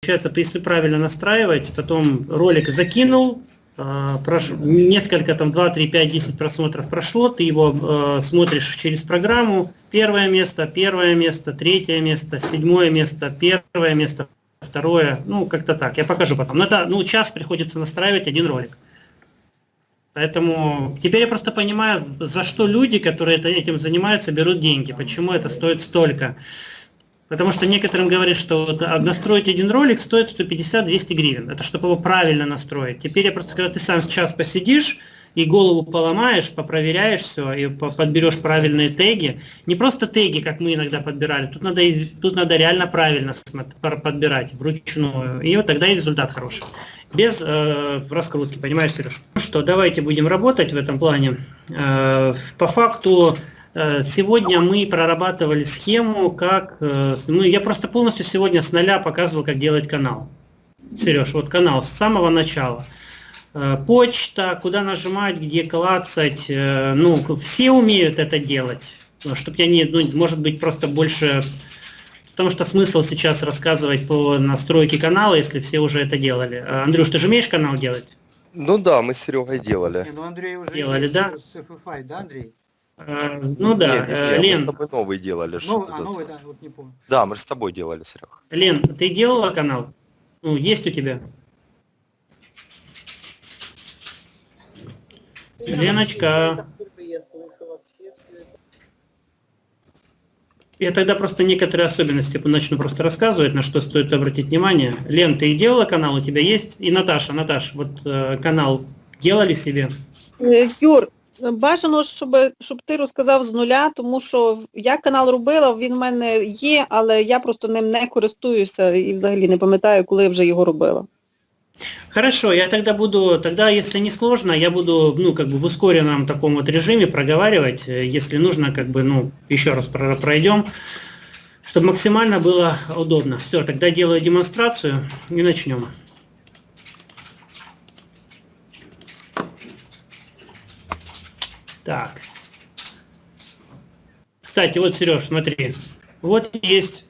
получается, если правильно настраивать, потом ролик закинул, а, прош... несколько, там, 2, 3, 5, 10 просмотров прошло, ты его э, смотришь через программу, первое место, первое место, третье место, седьмое место, первое место, второе, ну, как-то так, я покажу потом. Но это, ну, час приходится настраивать один ролик. Поэтому теперь я просто понимаю, за что люди, которые этим занимаются, берут деньги, почему это стоит столько. Потому что некоторым говорят, что вот настроить один ролик стоит 150-200 гривен. Это чтобы его правильно настроить. Теперь я просто, когда ты сам сейчас посидишь, и голову поломаешь, попроверяешь все, и подберешь правильные теги. Не просто теги, как мы иногда подбирали, тут надо, тут надо реально правильно подбирать, вручную, и вот тогда и результат хороший. Без э, раскрутки, понимаешь, Сереж? Ну что, давайте будем работать в этом плане. Э, по факту, сегодня мы прорабатывали схему, как... Э, ну, я просто полностью сегодня с нуля показывал, как делать канал. Сереж, вот канал с самого начала. Э, почта, куда нажимать, где клацать. Ну, все умеют это делать. Чтобы я не... Ну, может быть, просто больше... Потому что смысл сейчас рассказывать по настройке канала, если все уже это делали. Андрюш, ты же умеешь канал делать? Ну да, мы с Серегой делали. Не, ну Андрей уже делали, да? С FFI, да, Андрей? Э, ну да, нет, нет, Лен. Мы с тобой новый делали. Новый, а, новый, да, вот не помню. Да, мы же с тобой делали, Серег. Лен, ты делала канал? Ну, есть у тебя? Леночка. Я тогда просто некоторые особенности начну просто рассказывать, на что стоит обратить внимание. Лен, ты делала канал, у тебя есть? И Наташа, Наташ, вот э, канал делали себе? Э, Юр, Бажано, щоб щоб ти розказав з нуля, тому що я канал робила, він в мене є, але я просто ним не користуюся і взагалі не пам'ятаю, коли я вже його робила. Хорошо, я тогда буду, тогда, если не сложно, я буду, ну, как бы в ускоренном таком вот режиме проговаривать, если нужно, как бы, ну, еще раз пройдем, чтобы максимально было удобно. Все, тогда делаю демонстрацию и начнем. Так. Кстати, вот, Сереж, смотри. Вот есть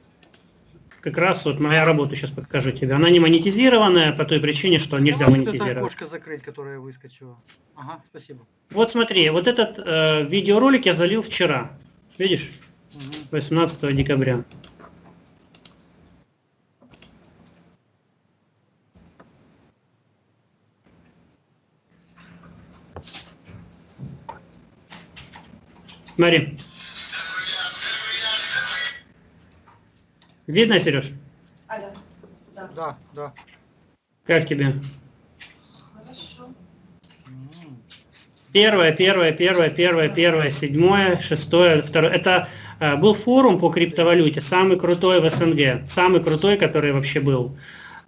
как раз вот моя работа, сейчас покажу тебе. Она не монетизированная по той причине, что нельзя Я монетизировать. Это окошко закрыть, которое выскочило. Ага, спасибо. Вот смотри, вот этот э, видеоролик я залил вчера. Видишь? Угу. 18 декабря. Смотри. Видно, Сереж? Алло. Да. Да, да. Как тебе? Хорошо. Первое, первое, первое, первое, первое, седьмое, шестое, второе. Это э, был форум по криптовалюте, самый крутой в СНГ, самый крутой, который вообще был.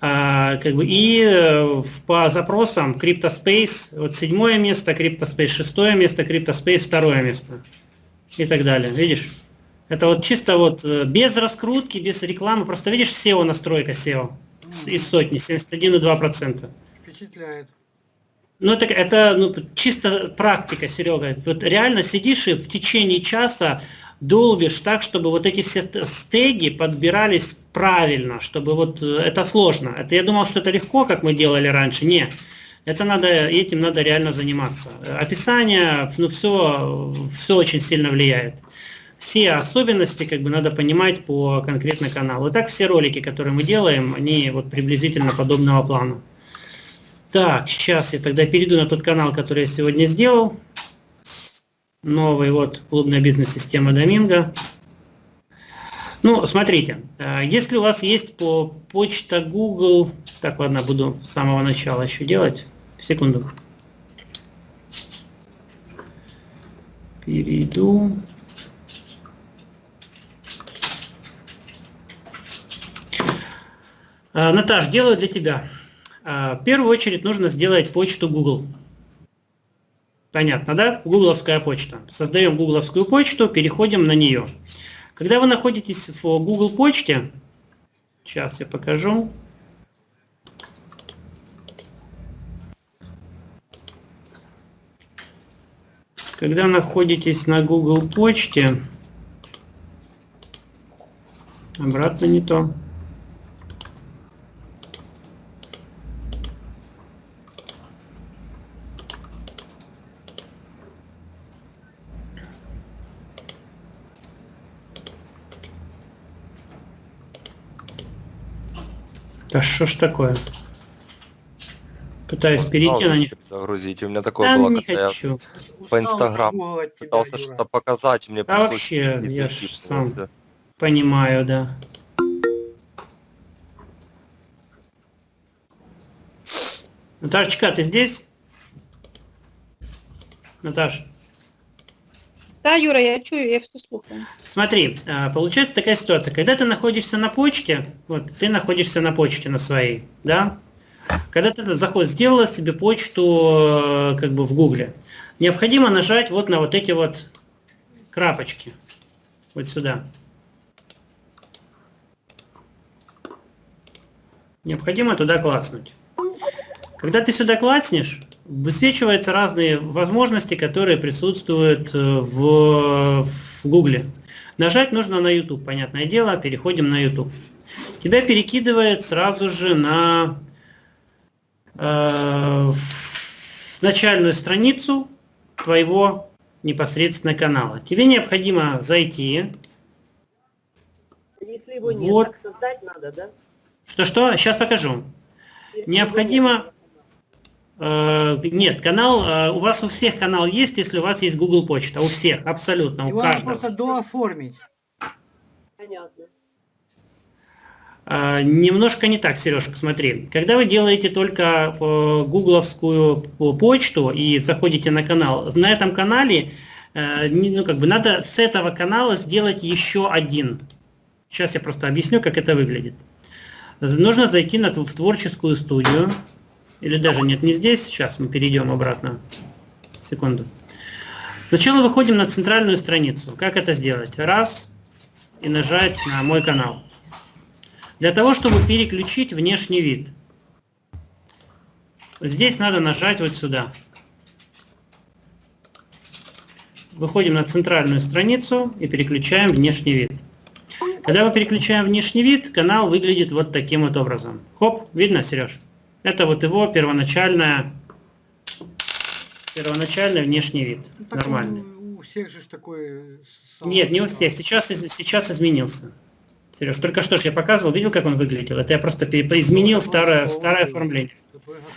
А, как бы, и э, по запросам CryptoSpace, вот седьмое место, CryptoSpace шестое место, CryptoSpace второе место и так далее. Видишь? Это вот чисто вот э, без раскрутки, без рекламы. Просто видишь SEO настройка SEO из сотни, 71,2%. Впечатляет. Ну, это, это ну, чисто практика, Серега. Вот реально сидишь и в течение часа долбишь так, чтобы вот эти все стеги подбирались правильно, чтобы вот э, это сложно. Это я думал, что это легко, как мы делали раньше. Нет. Это надо, этим надо реально заниматься. Описание, ну все, все очень сильно влияет. Все особенности как бы надо понимать по конкретно каналу. И так все ролики, которые мы делаем, они вот приблизительно подобного плана. Так, сейчас я тогда перейду на тот канал, который я сегодня сделал. Новый вот клубная бизнес-система Доминго. Ну, смотрите, э, если у вас есть по почта Google, так, ладно, буду с самого начала еще делать. Секунду. Перейду. Э, Наташ, делаю для тебя. Э, в первую очередь нужно сделать почту Google. Понятно, да? Гугловская почта. Создаем гугловскую почту, переходим на нее. Когда вы находитесь в Google почте, сейчас я покажу. когда находитесь на Google почте, обратно не то. Да что ж такое? Пытаюсь вот, перейти на них. Загрузить. У меня такое да, было, не когда хочу. я по Инстаграму пытался что-то показать, мне а вообще, я ж сам понимаю, да. Наташечка, ты здесь? Наташ. Да, Юра, я чую, я все слухаю. Смотри, а, получается такая ситуация, когда ты находишься на почте, вот ты находишься на почте на своей, да, когда ты заход сделала себе почту э, как бы в Гугле, необходимо нажать вот на вот эти вот крапочки, вот сюда. Необходимо туда класснуть. Когда ты сюда клацнешь, высвечиваются разные возможности, которые присутствуют э, в, в Гугле. Нажать нужно на YouTube, понятное дело, переходим на YouTube. Тебя перекидывает сразу же на э, начальную страницу твоего непосредственно канала. Тебе необходимо зайти. Если его нет, вот. так создать надо, да? Что-что? Сейчас покажу. Если необходимо Э, нет, канал, э, у вас у всех канал есть, если у вас есть Google почта. У всех, абсолютно, Его у каждого. просто дооформить. Понятно. Э, немножко не так, Сережа, посмотри. Когда вы делаете только гугловскую почту и заходите на канал, на этом канале ну, как бы надо с этого канала сделать еще один. Сейчас я просто объясню, как это выглядит. Нужно зайти на, в творческую студию. Или даже нет, не здесь. Сейчас мы перейдем обратно. Секунду. Сначала выходим на центральную страницу. Как это сделать? Раз. И нажать на мой канал. Для того, чтобы переключить внешний вид. Здесь надо нажать вот сюда. Выходим на центральную страницу и переключаем внешний вид. Когда мы переключаем внешний вид, канал выглядит вот таким вот образом. Хоп, видно, Сереж? Это вот его первоначальная, первоначальный внешний вид. Ну, нормальный. У всех же такой... Нет, не у всех. Сейчас, сейчас изменился. Сереж, только что ж я показывал, видел, как он выглядел? Это я просто изменил старое, старое оформление.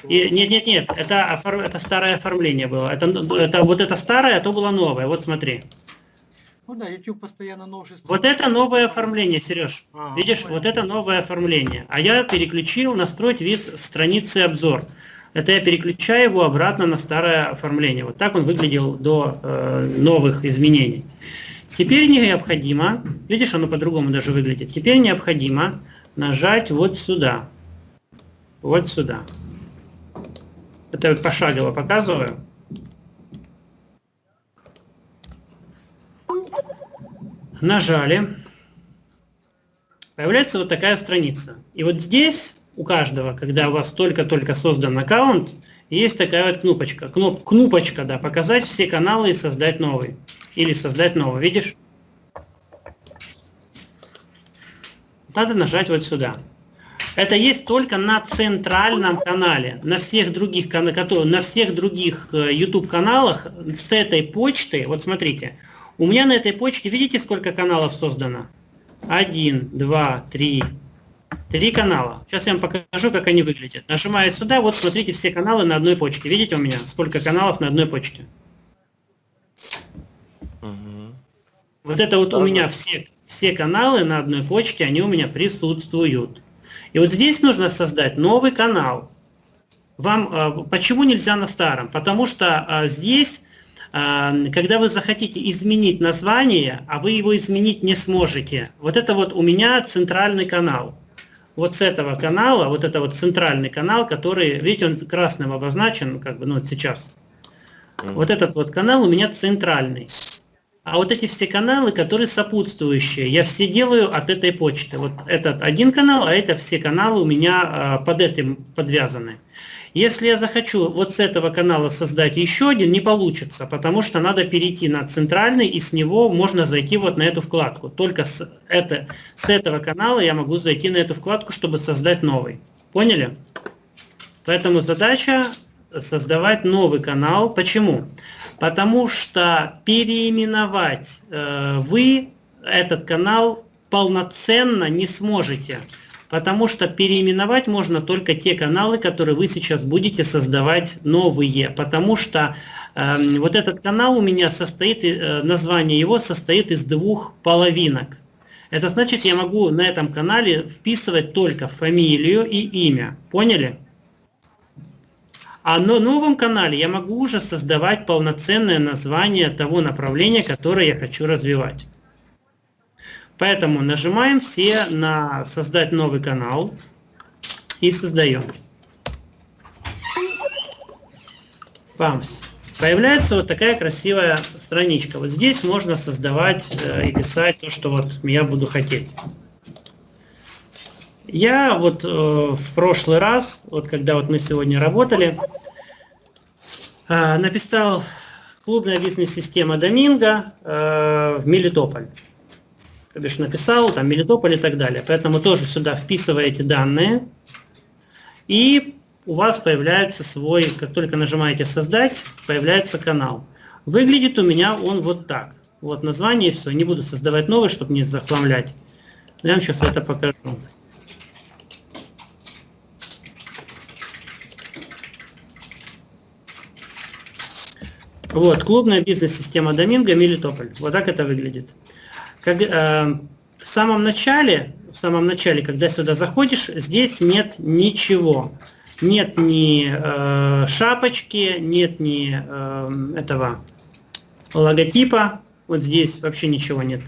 И, нет, нет, нет, это, это старое оформление было. Это, это, вот это старое, а то было новое. Вот смотри. Ну да, YouTube постоянно новшество. Вот это новое оформление, Сереж. А, Видишь, понятно. вот это новое оформление. А я переключил настроить вид страницы обзор. Это я переключаю его обратно на старое оформление. Вот так он выглядел до э, новых изменений. Теперь необходимо, видишь, оно по-другому даже выглядит. Теперь необходимо нажать вот сюда. Вот сюда. Это пошагово показываю. нажали, появляется вот такая страница. И вот здесь у каждого, когда у вас только-только создан аккаунт, есть такая вот кнопочка. Кноп, кнопочка, да, показать все каналы и создать новый. Или создать новый, видишь? Надо нажать вот сюда. Это есть только на центральном канале. На всех других, на всех других э, YouTube каналах с этой почты, вот смотрите, у меня на этой почте, видите, сколько каналов создано? Один, два, три. Три канала. Сейчас я вам покажу, как они выглядят. Нажимая сюда, вот смотрите все каналы на одной почте. Видите у меня, сколько каналов на одной почте? Угу. Вот это вот да, у меня все, все каналы на одной почте, они у меня присутствуют. И вот здесь нужно создать новый канал. Вам э, почему нельзя на старом? Потому что э, здесь когда вы захотите изменить название, а вы его изменить не сможете, вот это вот у меня центральный канал. Вот с этого канала, вот это вот центральный канал, который, видите, он красным обозначен, как бы, ну, вот сейчас. Вот этот вот канал у меня центральный. А вот эти все каналы, которые сопутствующие, я все делаю от этой почты. Вот этот один канал, а это все каналы у меня под этим подвязаны. Если я захочу вот с этого канала создать еще один, не получится, потому что надо перейти на центральный, и с него можно зайти вот на эту вкладку. Только с, это, с этого канала я могу зайти на эту вкладку, чтобы создать новый. Поняли? Поэтому задача создавать новый канал. Почему? Потому что переименовать э, вы этот канал полноценно не сможете потому что переименовать можно только те каналы, которые вы сейчас будете создавать новые, потому что э, вот этот канал у меня состоит, э, название его состоит из двух половинок. Это значит, я могу на этом канале вписывать только фамилию и имя. Поняли? А на новом канале я могу уже создавать полноценное название того направления, которое я хочу развивать. Поэтому нажимаем все на «Создать новый канал» и создаем. Памс. Появляется вот такая красивая страничка. Вот здесь можно создавать э, и писать то, что вот я буду хотеть. Я вот э, в прошлый раз, вот когда вот мы сегодня работали, э, написал клубная бизнес-система Доминго э, в Мелитополь. То бишь написал, там Мелитополь и так далее. Поэтому тоже сюда вписываете данные. И у вас появляется свой, как только нажимаете «Создать», появляется канал. Выглядит у меня он вот так. Вот название и все. Не буду создавать новый, чтобы не захламлять. Я вам сейчас это покажу. Вот, клубная бизнес-система Доминго, Мелитополь. Вот так это выглядит. Как, э, в самом начале, в самом начале, когда сюда заходишь, здесь нет ничего. Нет ни э, шапочки, нет ни э, этого логотипа. Вот здесь вообще ничего нет.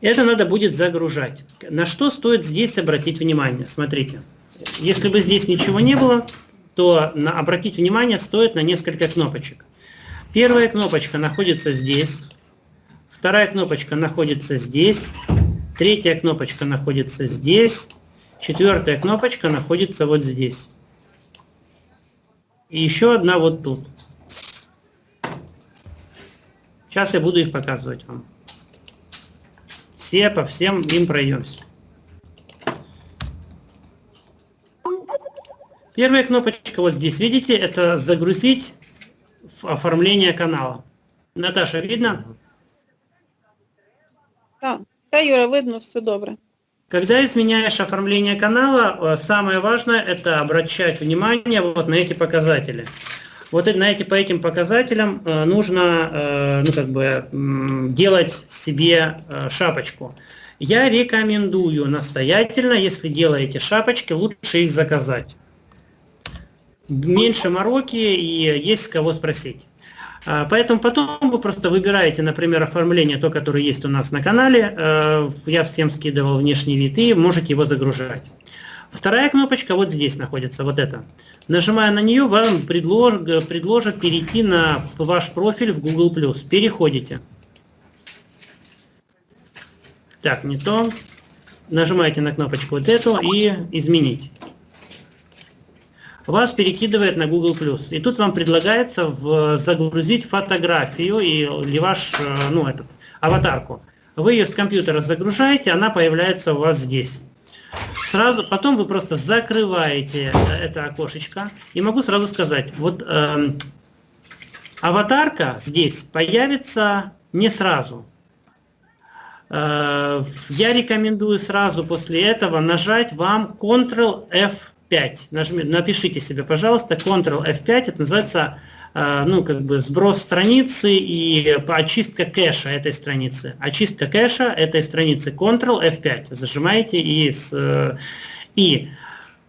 Это надо будет загружать. На что стоит здесь обратить внимание? Смотрите. Если бы здесь ничего не было, то на, обратить внимание стоит на несколько кнопочек. Первая кнопочка находится здесь, вторая кнопочка находится здесь, третья кнопочка находится здесь, четвертая кнопочка находится вот здесь. И еще одна вот тут. Сейчас я буду их показывать вам. Все по всем им пройдемся. Первая кнопочка вот здесь, видите, это загрузить оформление канала. Наташа, видно? Та, Юра, видно, все добре. Когда изменяешь оформление канала, э, самое важное это обращать внимание вот на эти показатели. Вот на эти, по этим показателям э, нужно э, ну, как бы, делать себе шапочку. Я рекомендую настоятельно, если делаете шапочки, лучше их заказать меньше мороки и есть с кого спросить. А, поэтому потом вы просто выбираете, например, оформление, то, которое есть у нас на канале. Э, я всем скидывал внешний вид и можете его загружать. Вторая кнопочка вот здесь находится, вот эта. Нажимая на нее, вам предлож, предложат перейти на ваш профиль в Google+. Переходите. Так, не то. Нажимаете на кнопочку вот эту и изменить вас перекидывает на Google+. И тут вам предлагается в, загрузить фотографию или ваш, э, ну, этот, аватарку. Вы ее с компьютера загружаете, она появляется у вас здесь. Сразу, потом вы просто закрываете это окошечко. И могу сразу сказать, вот э, аватарка здесь появится не сразу. Э, я рекомендую сразу после этого нажать вам Ctrl-F 5 Нажми, напишите себе, пожалуйста, Ctrl F5, это называется э, ну, как бы сброс страницы и очистка кэша этой страницы. Очистка кэша этой страницы. Ctrl F5. Зажимаете и, с, э, и.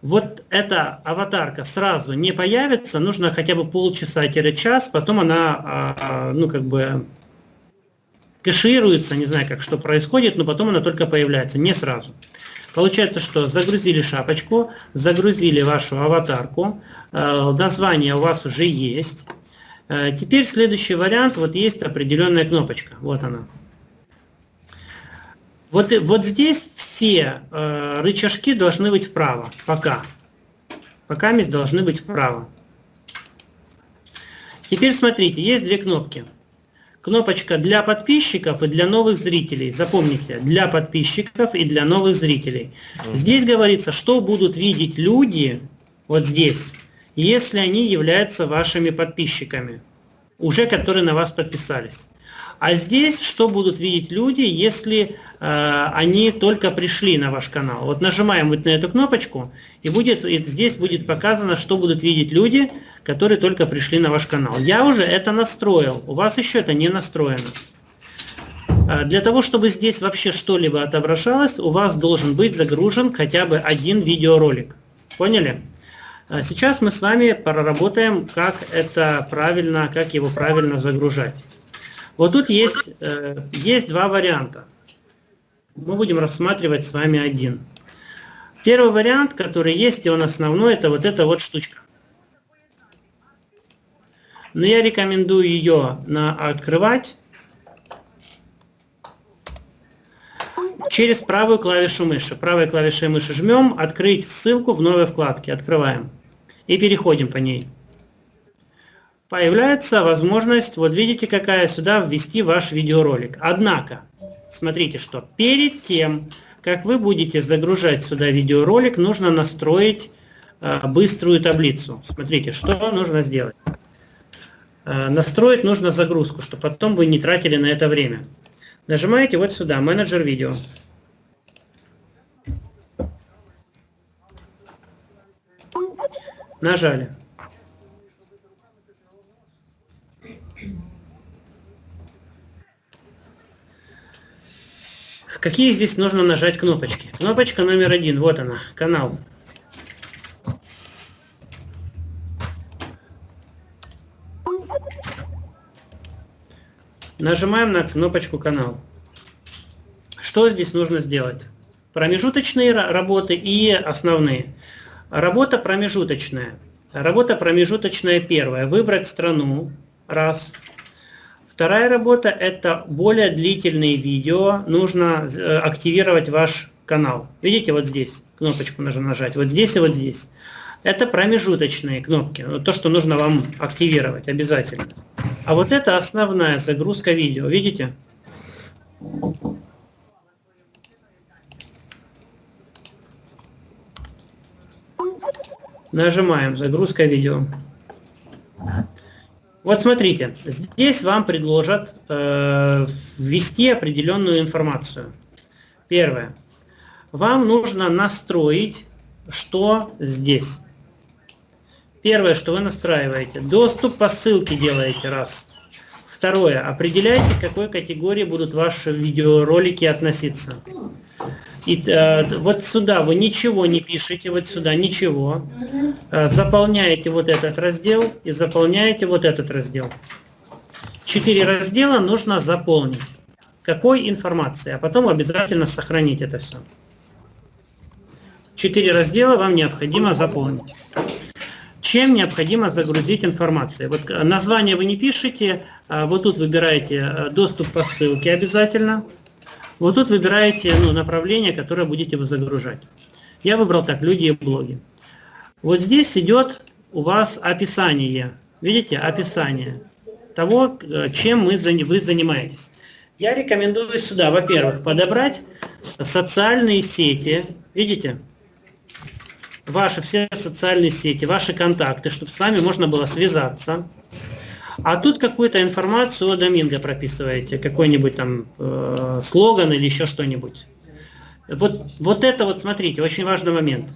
Вот эта аватарка сразу не появится, нужно хотя бы полчаса-час, потом она, э, ну, как бы кэшируется, не знаю, как что происходит, но потом она только появляется, не сразу. Получается, что загрузили шапочку, загрузили вашу аватарку, э, название у вас уже есть. Э, теперь следующий вариант, вот есть определенная кнопочка, вот она. Вот, вот здесь все э, рычажки должны быть вправо, пока. Пока месть должны быть вправо. Теперь смотрите, есть две кнопки кнопочка для подписчиков и для новых зрителей. Запомните, для подписчиков и для новых зрителей. Здесь говорится, что будут видеть люди, вот здесь, если они являются вашими подписчиками, уже которые на вас подписались. А здесь что будут видеть люди, если э, они только пришли на ваш канал? Вот нажимаем вот на эту кнопочку, и, будет, и здесь будет показано, что будут видеть люди, которые только пришли на ваш канал. Я уже это настроил, у вас еще это не настроено. Э, для того, чтобы здесь вообще что-либо отображалось, у вас должен быть загружен хотя бы один видеоролик. Поняли? Э, сейчас мы с вами проработаем, как это правильно, как его правильно загружать. Вот тут есть, э, есть два варианта. Мы будем рассматривать с вами один. Первый вариант, который есть, и он основной, это вот эта вот штучка. Но я рекомендую ее на открывать через правую клавишу мыши. Правой клавишей мыши жмем, открыть ссылку в новой вкладке, открываем. И переходим по ней появляется возможность, вот видите какая, сюда ввести ваш видеоролик. Однако, смотрите, что перед тем, как вы будете загружать сюда видеоролик, нужно настроить э, быструю таблицу. Смотрите, что нужно сделать. Э, настроить нужно загрузку, чтобы потом вы не тратили на это время. Нажимаете вот сюда, менеджер видео. Нажали. Какие здесь нужно нажать кнопочки? Кнопочка номер один, вот она, канал. Нажимаем на кнопочку канал. Что здесь нужно сделать? Промежуточные работы и основные. Работа промежуточная. Работа промежуточная первая. Выбрать страну. Раз. Вторая работа – это более длительные видео. Нужно э, активировать ваш канал. Видите, вот здесь кнопочку нужно нажать, вот здесь и вот здесь. Это промежуточные кнопки, то, что нужно вам активировать обязательно. А вот это основная загрузка видео, видите? Нажимаем «Загрузка видео». Вот смотрите, здесь вам предложат э, ввести определенную информацию. Первое. Вам нужно настроить, что здесь. Первое, что вы настраиваете. Доступ по ссылке делаете раз. Второе. Определяйте, к какой категории будут ваши видеоролики относиться. И э, вот сюда вы ничего не пишете, вот сюда ничего. Э, заполняете вот этот раздел и заполняете вот этот раздел. Четыре раздела нужно заполнить. Какой информации? А потом обязательно сохранить это все. Четыре раздела вам необходимо заполнить. Чем необходимо загрузить информацию? Вот э, название вы не пишете, а вот тут выбираете э, доступ по ссылке обязательно. Вот тут выбираете ну, направление, которое будете вы загружать. Я выбрал так, люди и блоги. Вот здесь идет у вас описание. Видите, описание того, э, чем мы, вы занимаетесь. Я рекомендую сюда, во-первых, подобрать социальные сети. Видите? Ваши все социальные сети, ваши контакты, чтобы с вами можно было связаться. А тут какую-то информацию о Доминго прописываете, какой-нибудь там э, слоган или еще что-нибудь. Вот, вот это вот, смотрите, очень важный момент.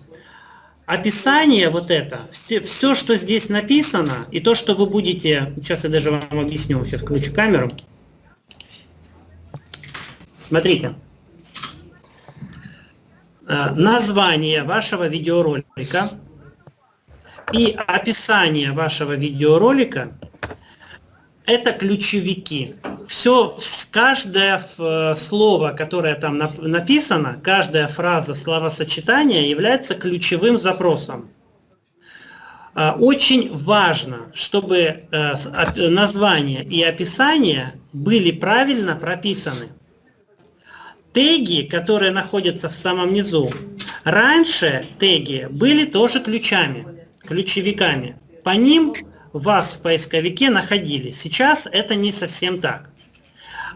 Описание вот это, все, все, что здесь написано, и то, что вы будете, сейчас я даже вам объясню, сейчас включу камеру. Смотрите. Э, название вашего видеоролика и описание вашего видеоролика это ключевики. Все, каждое э, слово, которое там написано, каждая фраза, словосочетание является ключевым запросом. А, очень важно, чтобы э, название и описание были правильно прописаны. Теги, которые находятся в самом низу, раньше теги были тоже ключами, ключевиками. По ним вас в поисковике находили. Сейчас это не совсем так.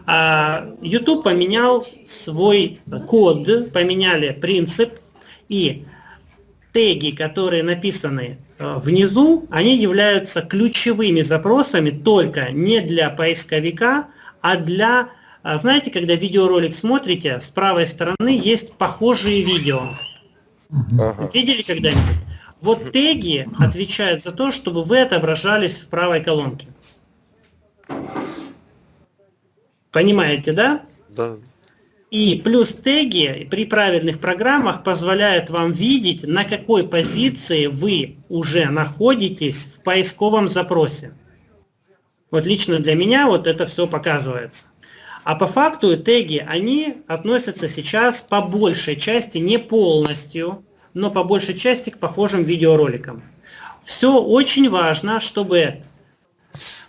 А, YouTube поменял свой код, поменяли принцип, и теги, которые написаны э, внизу, они являются ключевыми запросами только не для поисковика, А для, а, знаете, когда видеоролик смотрите, с правой стороны есть похожие видео. Ага. Видели когда-нибудь? Вот теги отвечают за то, чтобы вы отображались в правой колонке. Понимаете, да? Да. И плюс теги при правильных программах позволяют вам видеть, на какой позиции вы уже находитесь в поисковом запросе. Вот лично для меня вот это все показывается. А по факту теги, они относятся сейчас по большей части, не полностью, но по большей части к похожим видеороликам. Все очень важно, чтобы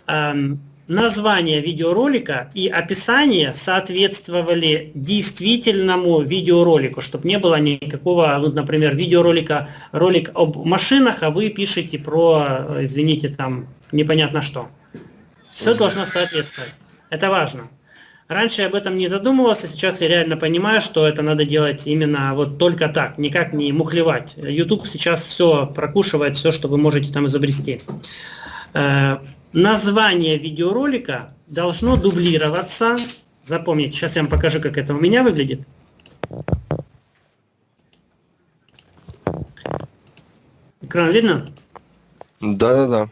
эм, название видеоролика и описание соответствовали действительному видеоролику, чтобы не было никакого, ну, например, видеоролика, ролик об машинах, а вы пишете про, извините, там, непонятно что. Все должно соответствовать. Это важно. Раньше я об этом не задумывался, сейчас я реально понимаю, что это надо делать именно вот только так, никак не мухлевать. YouTube сейчас все прокушивает, все, что вы можете там изобрести. Э, название видеоролика должно дублироваться. Запомните, сейчас я вам покажу, как это у меня выглядит. Экран видно? Да-да-да.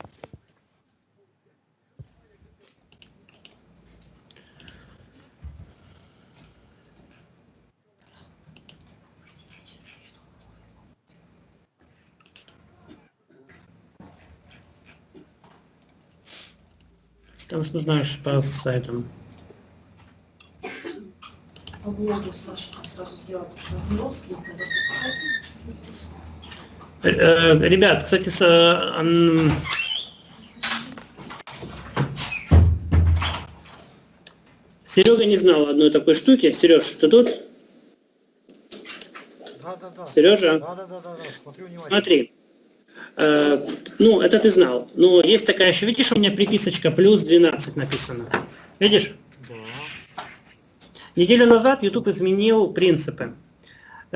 Потому что знаешь по сайтам. По блогу Саша сразу сделать, что русский, Ребят, кстати, с, э, Серега не знал одной такой штуки. Сереж, ты тут? Да, да, да. Сережа? Да, да, да, да, да. Смотри. Э, ну, это ты знал. Но есть такая еще, видишь, у меня приписочка плюс 12 написано. Видишь? Да. Неделю назад YouTube изменил принципы.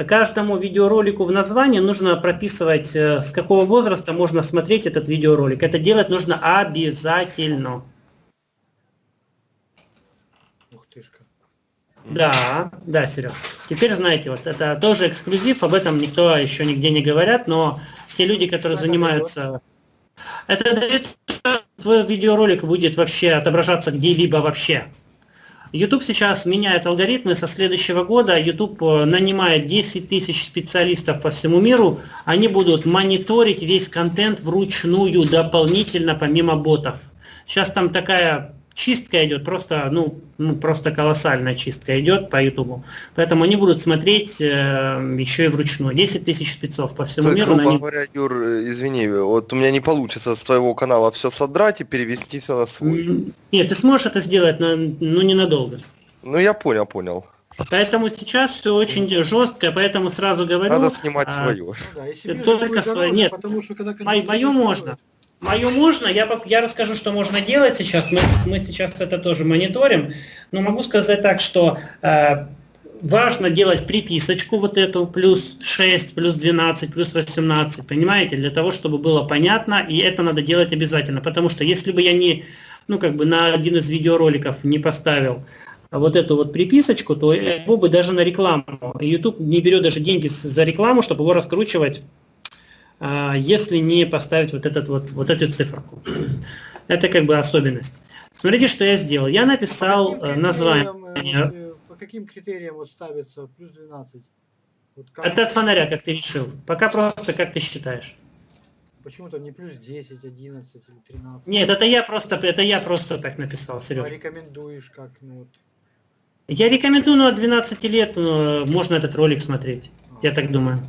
Каждому видеоролику в названии нужно прописывать, э, с какого возраста можно смотреть этот видеоролик. Это делать нужно обязательно. Ух тышка. Да, да, Серег. Теперь знаете, вот это тоже эксклюзив, об этом никто еще нигде не говорят, но те люди, которые занимаются... Это твой видеоролик будет вообще отображаться где-либо вообще. YouTube сейчас меняет алгоритмы со следующего года. YouTube э, нанимает 10 тысяч специалистов по всему миру. Они будут мониторить весь контент вручную, дополнительно, помимо ботов. Сейчас там такая чистка идет, просто, ну, ну, просто колоссальная чистка идет по YouTube. Поэтому они будут смотреть э, еще и вручную. 10 тысяч спецов по всему То есть, миру. грубо них- говоря, Юр, э, извини, вот у меня не получится с твоего канала все содрать и перевести все на свой. Нет, ты сможешь это сделать, но, но ненадолго. Ну я понял, понял. Поэтому сейчас все очень жестко, поэтому сразу говорю. Надо снимать а, свое. Ну да, же Только дороже, нет. Потому что когда Мою, контент мою будет можно. Мою можно, я, я расскажу, что можно делать сейчас. Мы, мы сейчас это тоже мониторим. Но могу сказать так, что э, важно делать приписочку вот эту, плюс 6, плюс 12, плюс 18, понимаете, для того, чтобы было понятно, и это надо делать обязательно. Потому что если бы я не, ну как бы на один из видеороликов не поставил вот эту вот приписочку, то его бы даже на рекламу. YouTube не берет даже деньги за рекламу, чтобы его раскручивать если не поставить вот, этот вот, вот эту циферку. Это как бы особенность. Смотрите, что я сделал. Я написал по э, название. критериям, э, По каким критериям вот ставится плюс 12? Вот как- Это от фонаря, как ты решил. Пока просто как ты считаешь. Почему там не плюс 10, 11 или 13? Нет, это я просто, это я просто так написал, А Сереж. рекомендуешь как? Ну, вот, Я рекомендую, ну, от 12 лет ну, можно этот ролик смотреть. Я так думаю.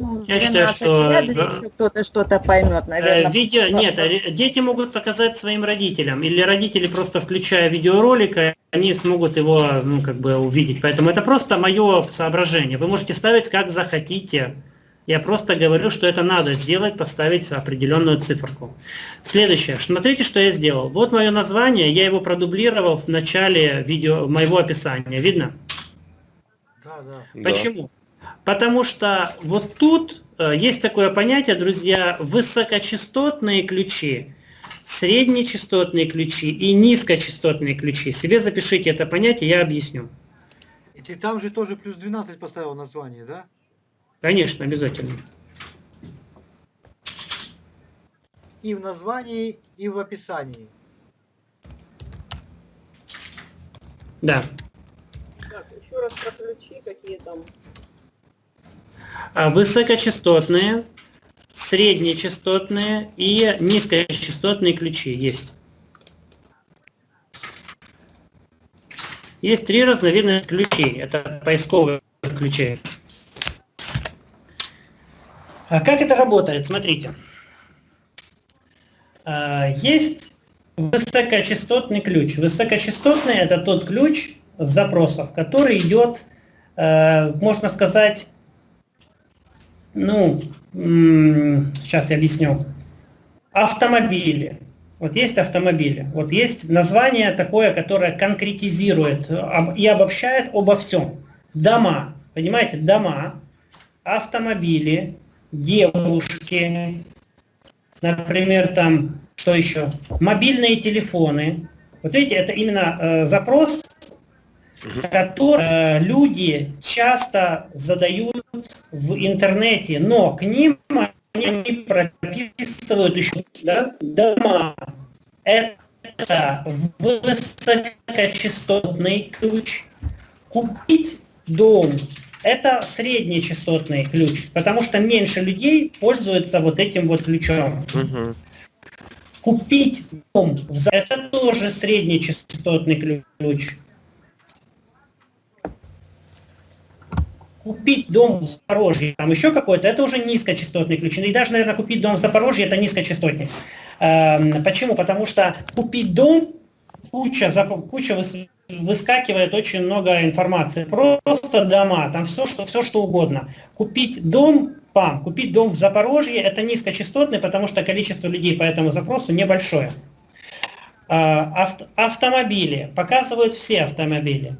Ну, Я считаю, 12 что, кто-то что-то поймет, Э, наверное. Видео, нет, э, дети могут показать своим родителям, или родители просто включая видеоролик, э, они смогут его, ну, как бы увидеть. Поэтому это просто мое соображение. Вы можете ставить как захотите. Я просто говорю, что это надо сделать, поставить определенную циферку. Следующее. Смотрите, что я сделал. Вот мое название, я его продублировал в начале видео, моего описания. Видно? Да, да. Да. Почему? Потому что вот тут э, есть такое понятие, друзья, высокочастотные ключи среднечастотные ключи и низкочастотные ключи. Себе запишите это понятие, я объясню. И ты там же тоже плюс 12 поставил название, да? Конечно, обязательно. И в названии, и в описании. Да. Так, еще раз про ключи, какие там. А Высокочастотные, среднечастотные и низкочастотные ключи есть. Есть три разновидности ключей. Это поисковые ключи. А как это работает? Смотрите. А, Есть высокочастотный ключ. Высокочастотный это тот ключ в запросах, который идет, э, можно сказать, ну, сейчас я объясню. Автомобили. Вот есть автомобили. Вот есть название такое, которое конкретизирует и обобщает обо всем. Дома. Понимаете, дома, автомобили, девушки, например, там, что еще? Мобильные телефоны. Вот видите, это именно э, запрос, который э, люди часто задают в интернете, но к ним они прописывают еще да, дома. Это высокочастотный ключ. Купить дом – это среднечастотный ключ, потому что меньше людей пользуются вот этим вот ключом. Купить дом – это тоже среднечастотный ключ. Купить дом в Запорожье, там еще какой-то, это уже низкочастотный ключ. И даже, наверное, купить дом в Запорожье – это низкочастотный. Эм, Почему? Потому что купить дом, куча, куча выс- выскакивает очень много информации. Просто дома, там все, что, все, что угодно. Купить дом, пам, купить дом в Запорожье – это низкочастотный, потому что количество людей по этому запросу небольшое. А, авт- автомобили, показывают все автомобили.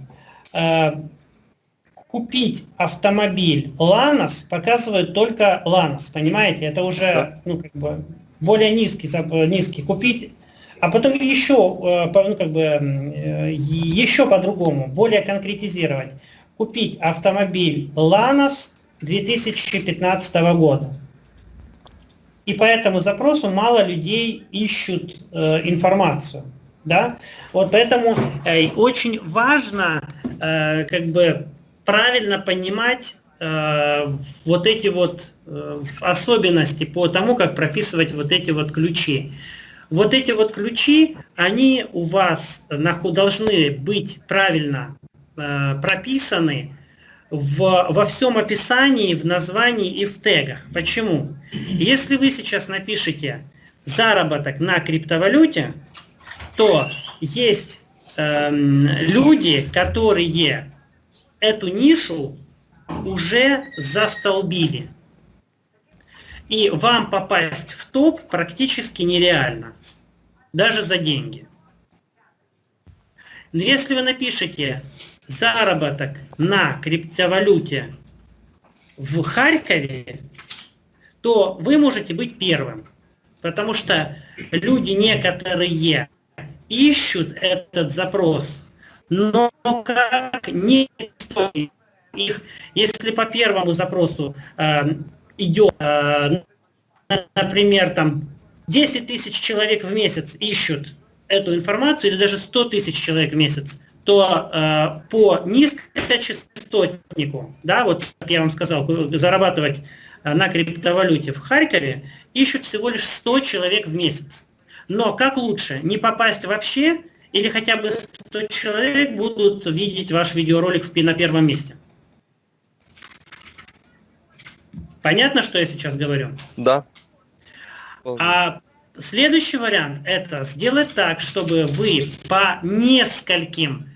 Купить автомобиль Ланос показывает только Ланос, понимаете? Это уже ну, как бы более низкий, низкий. Купить, а потом еще, э, ну, как бы, э, еще по-другому, более конкретизировать. Купить автомобиль Ланос 2015 года. И по этому запросу мало людей ищут э, информацию. Да? Вот поэтому э, очень важно э, как бы правильно понимать э, вот эти вот э, особенности по тому, как прописывать вот эти вот ключи. Вот эти вот ключи, они у вас наху- должны быть правильно э, прописаны в, во всем описании, в названии и в тегах. Почему? Если вы сейчас напишете заработок на криптовалюте, то есть эм, люди, которые эту нишу уже застолбили. И вам попасть в топ практически нереально, даже за деньги. Но если вы напишете заработок на криптовалюте в Харькове, то вы можете быть первым. Потому что люди некоторые ищут этот запрос, но как не их, если по первому запросу э, идет, э, например, там 10 тысяч человек в месяц ищут эту информацию, или даже 100 тысяч человек в месяц, то э, по низкочастотнику, да, вот как я вам сказал, зарабатывать э, на криптовалюте в Харькове ищут всего лишь 100 человек в месяц. Но как лучше, не попасть вообще, или хотя бы 100 человек будут видеть ваш видеоролик на первом месте? Понятно, что я сейчас говорю? Да. А следующий вариант это сделать так, чтобы вы по нескольким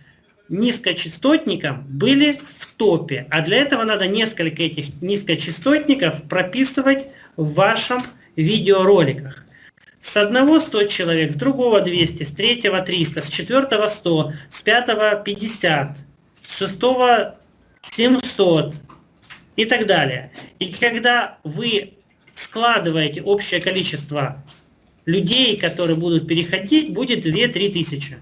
низкочастотникам были в топе. А для этого надо несколько этих низкочастотников прописывать в вашем видеороликах. С одного 100 человек, с другого 200, с третьего 300, с четвертого 100, с пятого 50, с шестого 700 и так далее. И когда вы складываете общее количество людей, которые будут переходить, будет 2-3 тысячи.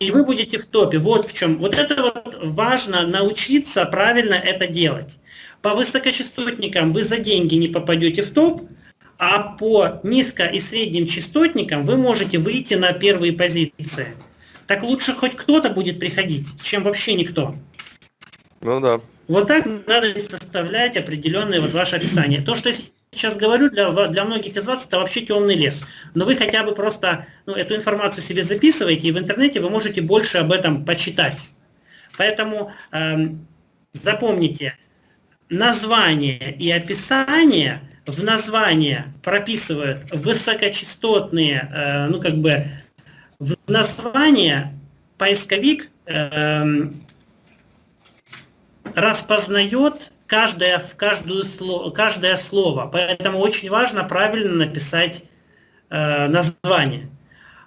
И вы будете в топе. Вот в чем. Вот это вот важно научиться правильно это делать. По высокочастотникам вы за деньги не попадете в топ, а по низко- и средним частотникам вы можете выйти на первые позиции. Так лучше хоть кто-то будет приходить, чем вообще никто. Ну да. Вот так надо составлять определенное вот ваше описание. То, что я сейчас говорю, для, для многих из вас это вообще темный лес. Но вы хотя бы просто ну, эту информацию себе записываете, и в интернете вы можете больше об этом почитать. Поэтому эм, запомните, название и описание в название прописывают высокочастотные, э, ну как бы в название поисковик эм, распознает каждое, в каждую каждое слово. Поэтому очень важно правильно написать э, название.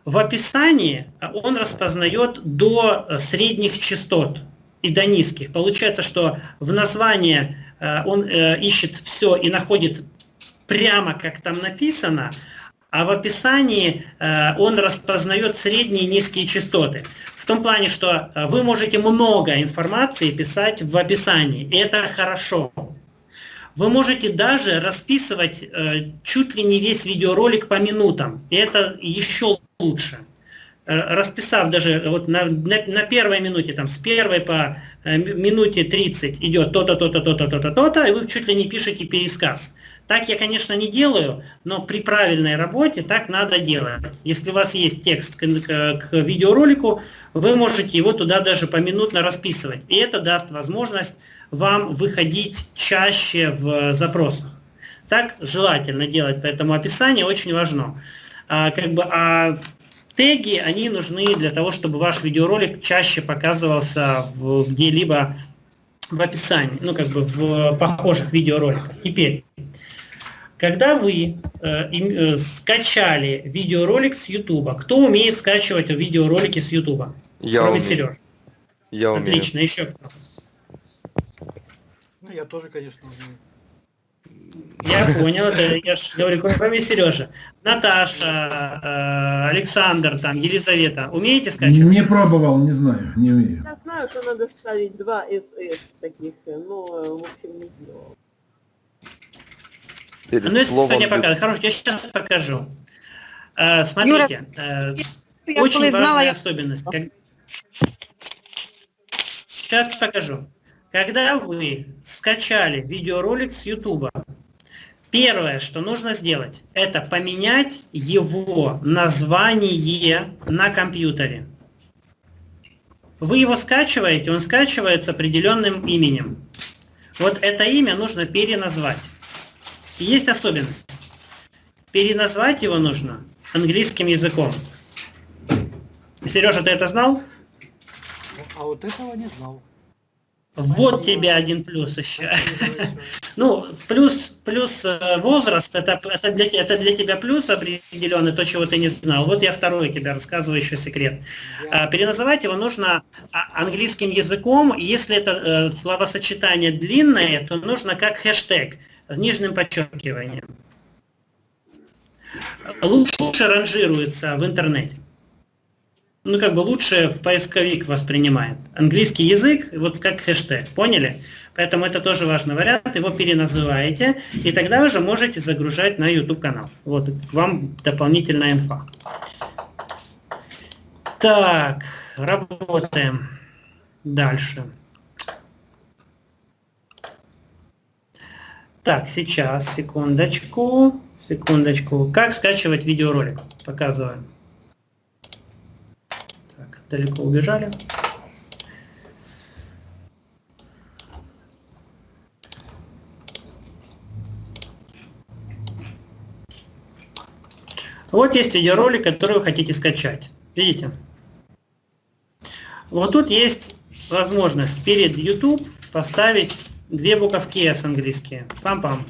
В описании он распознает до средних частот и до низких. Получается, что в названии э, он ищет все и находит прямо как там написано, а в описании э, он распознает средние и низкие частоты. В том плане, что э, вы можете много информации писать в описании, это хорошо. Вы можете даже расписывать э, чуть ли не весь видеоролик по минутам, это еще лучше. Э, расписав даже вот на, на, на первой минуте, там, с первой по э, минуте 30 идет то-то, то-то, то-то, то-то, то-то, и вы чуть ли не пишете пересказ. Так я, конечно, не делаю, но при правильной работе так надо делать. Если у вас есть текст к, к- к видеоролику, вы можете его туда даже поминутно расписывать. И это даст возможность вам выходить чаще в запросах. Так желательно делать, поэтому описание очень важно. А, как бы, а теги, они нужны для того, чтобы ваш видеоролик чаще показывался где-либо в описании, ну как бы в похожих видеороликах. Теперь, когда вы э, э, скачали видеоролик с YouTube, кто умеет скачивать видеоролики с YouTube? Я Кроме умею. Сережи. Я умею. Отлично, еще кто? Ну, я тоже, конечно, умею. Я понял, это я ж говорю, кроме Сережи. Наташа, э, Александр, там, Елизавета, умеете скачивать? Не пробовал, не знаю, не умею. Я знаю, что надо ставить два СС таких, но, в общем, не делал. Перед Ну, если бю- покажу. Хорошо, я сейчас покажу. Э, смотрите, э, очень знала, важная я- особенность. Сейчас покажу. Когда вы скачали видеоролик с YouTube, первое, что нужно сделать, это поменять его название на компьютере. Вы его скачиваете, он скачивается определенным именем. Вот это имя нужно переназвать. И есть особенность. Переназвать его нужно английским языком. Сережа, ты это знал? А вот этого не знал. Вот тебе один плюс еще. Ну, плюс, плюс э, возраст, это, это, для, это для тебя плюс определенный, то, чего ты не знал. Вот я второй тебе рассказываю еще секрет. А, Переназывать его нужно а, английским языком. Если это э, словосочетание длинное, то нужно как хэштег с нижним подчеркиванием. Лучше ранжируется в интернете. Ну, как бы лучше в поисковик воспринимает. Английский язык, вот как хэштег, поняли? Поэтому это тоже важный вариант, его переназываете, и тогда уже можете загружать на YouTube канал. Вот к вам дополнительная инфа. Так, работаем. Дальше. Так, сейчас, секундочку, секундочку. Как скачивать видеоролик? Показываю. Так, далеко убежали. Вот есть видеоролик, который вы хотите скачать. Видите? Вот тут есть возможность перед YouTube поставить две буковки S английские. Пам-пам.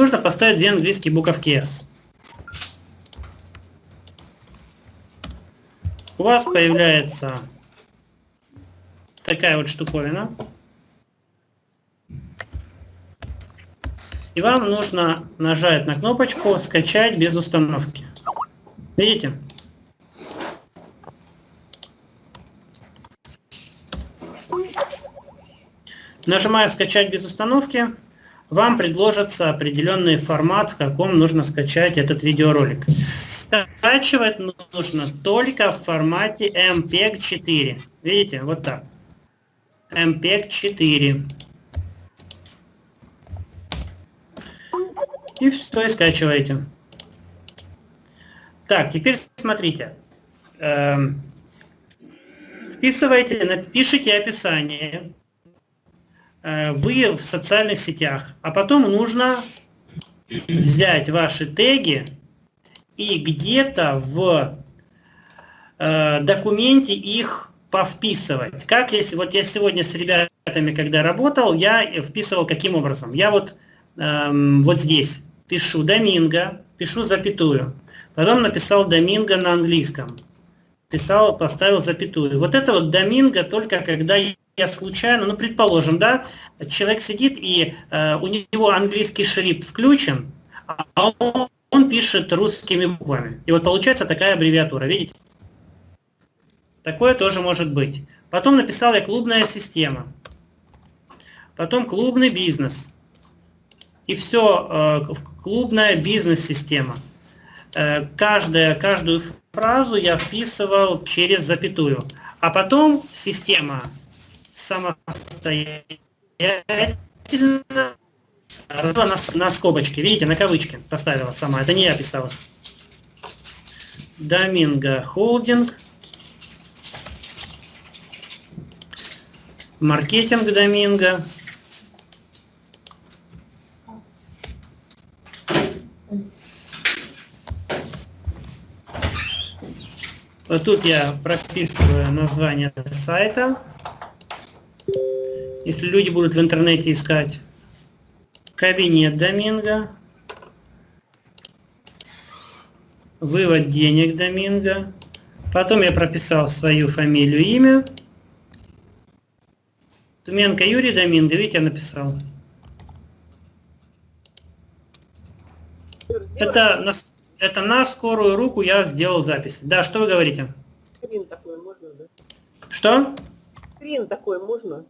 нужно поставить две английские буковки S. У вас появляется такая вот штуковина. И вам нужно нажать на кнопочку «Скачать без установки». Видите? Нажимая «Скачать без установки», вам предложится определенный формат, в каком нужно скачать этот видеоролик. Скачивать нужно только в формате MPEG 4. Видите, вот так. MPEG 4. И все, и скачиваете. Так, теперь смотрите. Эм, вписывайте, напишите описание вы в социальных сетях, а потом нужно взять ваши теги и где-то в э, документе их повписывать. Как если, вот я сегодня с ребятами, когда работал, я вписывал каким образом? Я вот, эм, вот здесь пишу Доминго, пишу запятую, потом написал Доминго на английском, писал, поставил запятую. Вот это вот Доминго только когда я случайно, ну предположим, да, человек сидит и э, у него английский шрифт включен, а он, он пишет русскими буквами. И вот получается такая аббревиатура, видите? Такое тоже может быть. Потом написал я клубная система. Потом клубный бизнес. И все, э, клубная бизнес-система. Э, каждая, каждую фразу я вписывал через запятую. А потом система самостоятельно на, на скобочке, видите, на кавычки поставила сама, это не я писала. Доминго Холдинг. Маркетинг Доминго. Вот тут я прописываю название сайта. Если люди будут в интернете искать кабинет Доминго, вывод денег Доминго, потом я прописал свою фамилию, имя, Туменко Юрий Доминго, видите, я написал. Это на, это на скорую руку я сделал запись. Да, что вы говорите? Скрин такой можно, да? Что? Скрин такой можно?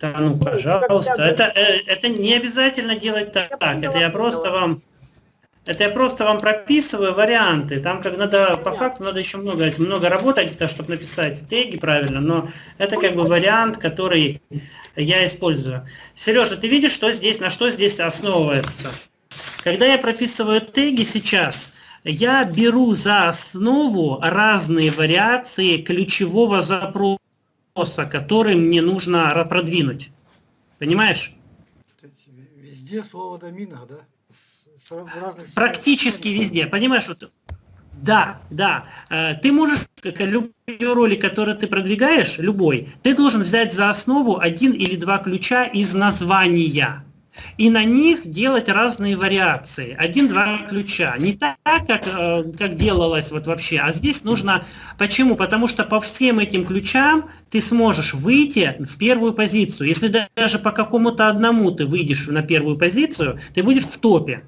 Да, ну, пожалуйста. Это, э, это не обязательно делать так. Это я просто вам... Это я просто вам прописываю варианты. Там как надо, по факту надо еще много, много работать, это, чтобы написать теги правильно, но это как бы вариант, который я использую. Сережа, ты видишь, что здесь, на что здесь основывается? Когда я прописываю теги сейчас, я беру за основу разные вариации ключевого запроса который мне нужно продвинуть. Понимаешь? Везде слово домина, да? Практически везде. Понимаешь, вот да, да. Э, ты можешь, как любой ролик, который ты продвигаешь, любой, ты должен взять за основу один или два ключа из названия и на них делать разные вариации. Один-два ключа. Не так, как, э, как делалось вот вообще, а здесь нужно... Почему? Потому что по всем этим ключам ты сможешь выйти в первую позицию. Если даже по какому-то одному ты выйдешь на первую позицию, ты будешь в топе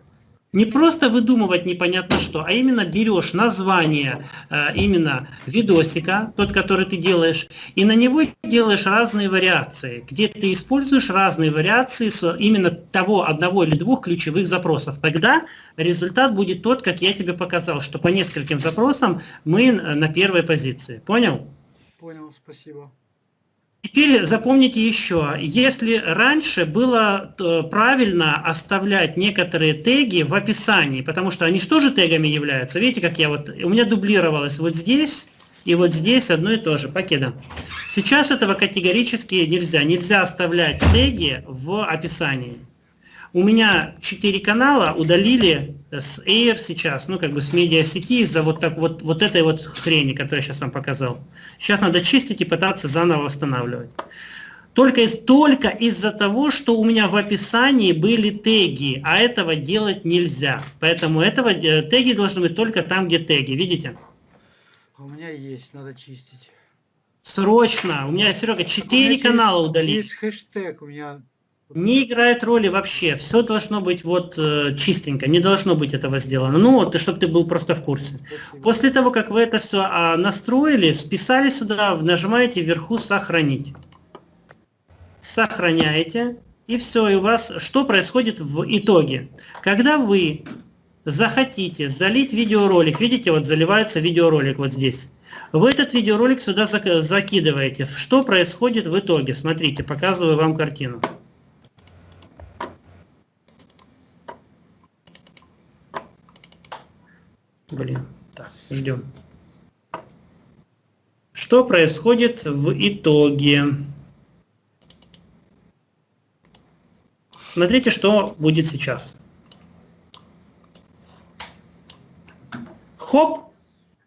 не просто выдумывать непонятно что, а именно берешь название э, именно видосика, тот, который ты делаешь, и на него делаешь разные вариации, где ты используешь разные вариации с именно того одного или двух ключевых запросов. Тогда результат будет тот, как я тебе показал, что по нескольким запросам мы на первой позиции. Понял? Понял, спасибо. Теперь запомните еще, если раньше было э, правильно оставлять некоторые теги в описании, потому что они что же тегами являются? Видите, как я вот, у меня дублировалось вот здесь и вот здесь одно и то же, покеда. Сейчас этого категорически нельзя, нельзя оставлять теги в описании. У меня 4 канала удалили с Air сейчас, ну как бы с медиасети из-за вот, так, вот, вот этой вот хрени, которую я сейчас вам показал. Сейчас надо чистить и пытаться заново восстанавливать. Только, из, только из-за того, что у меня в описании были теги, а этого делать нельзя. Поэтому этого, э, теги должны быть только там, где теги. Видите? А у меня есть, надо чистить. Срочно. У меня, Серега, 4 есть- канала удалить. Есть хэштег у меня. Не играет роли вообще. Все должно быть вот э, чистенько. Не должно быть этого сделано. Ну, вот, чтобы ты был просто в курсе. После того, как вы это все настроили, списали сюда, нажимаете вверху «Сохранить». Сохраняете, и все, и у вас что происходит в итоге? Когда вы захотите залить видеоролик, видите, вот заливается видеоролик вот здесь, вы этот видеоролик сюда зак- закидываете. Что происходит в итоге? Смотрите, показываю вам картину. Блин, так, ждем. Что происходит в итоге? Смотрите, что будет сейчас. Хоп!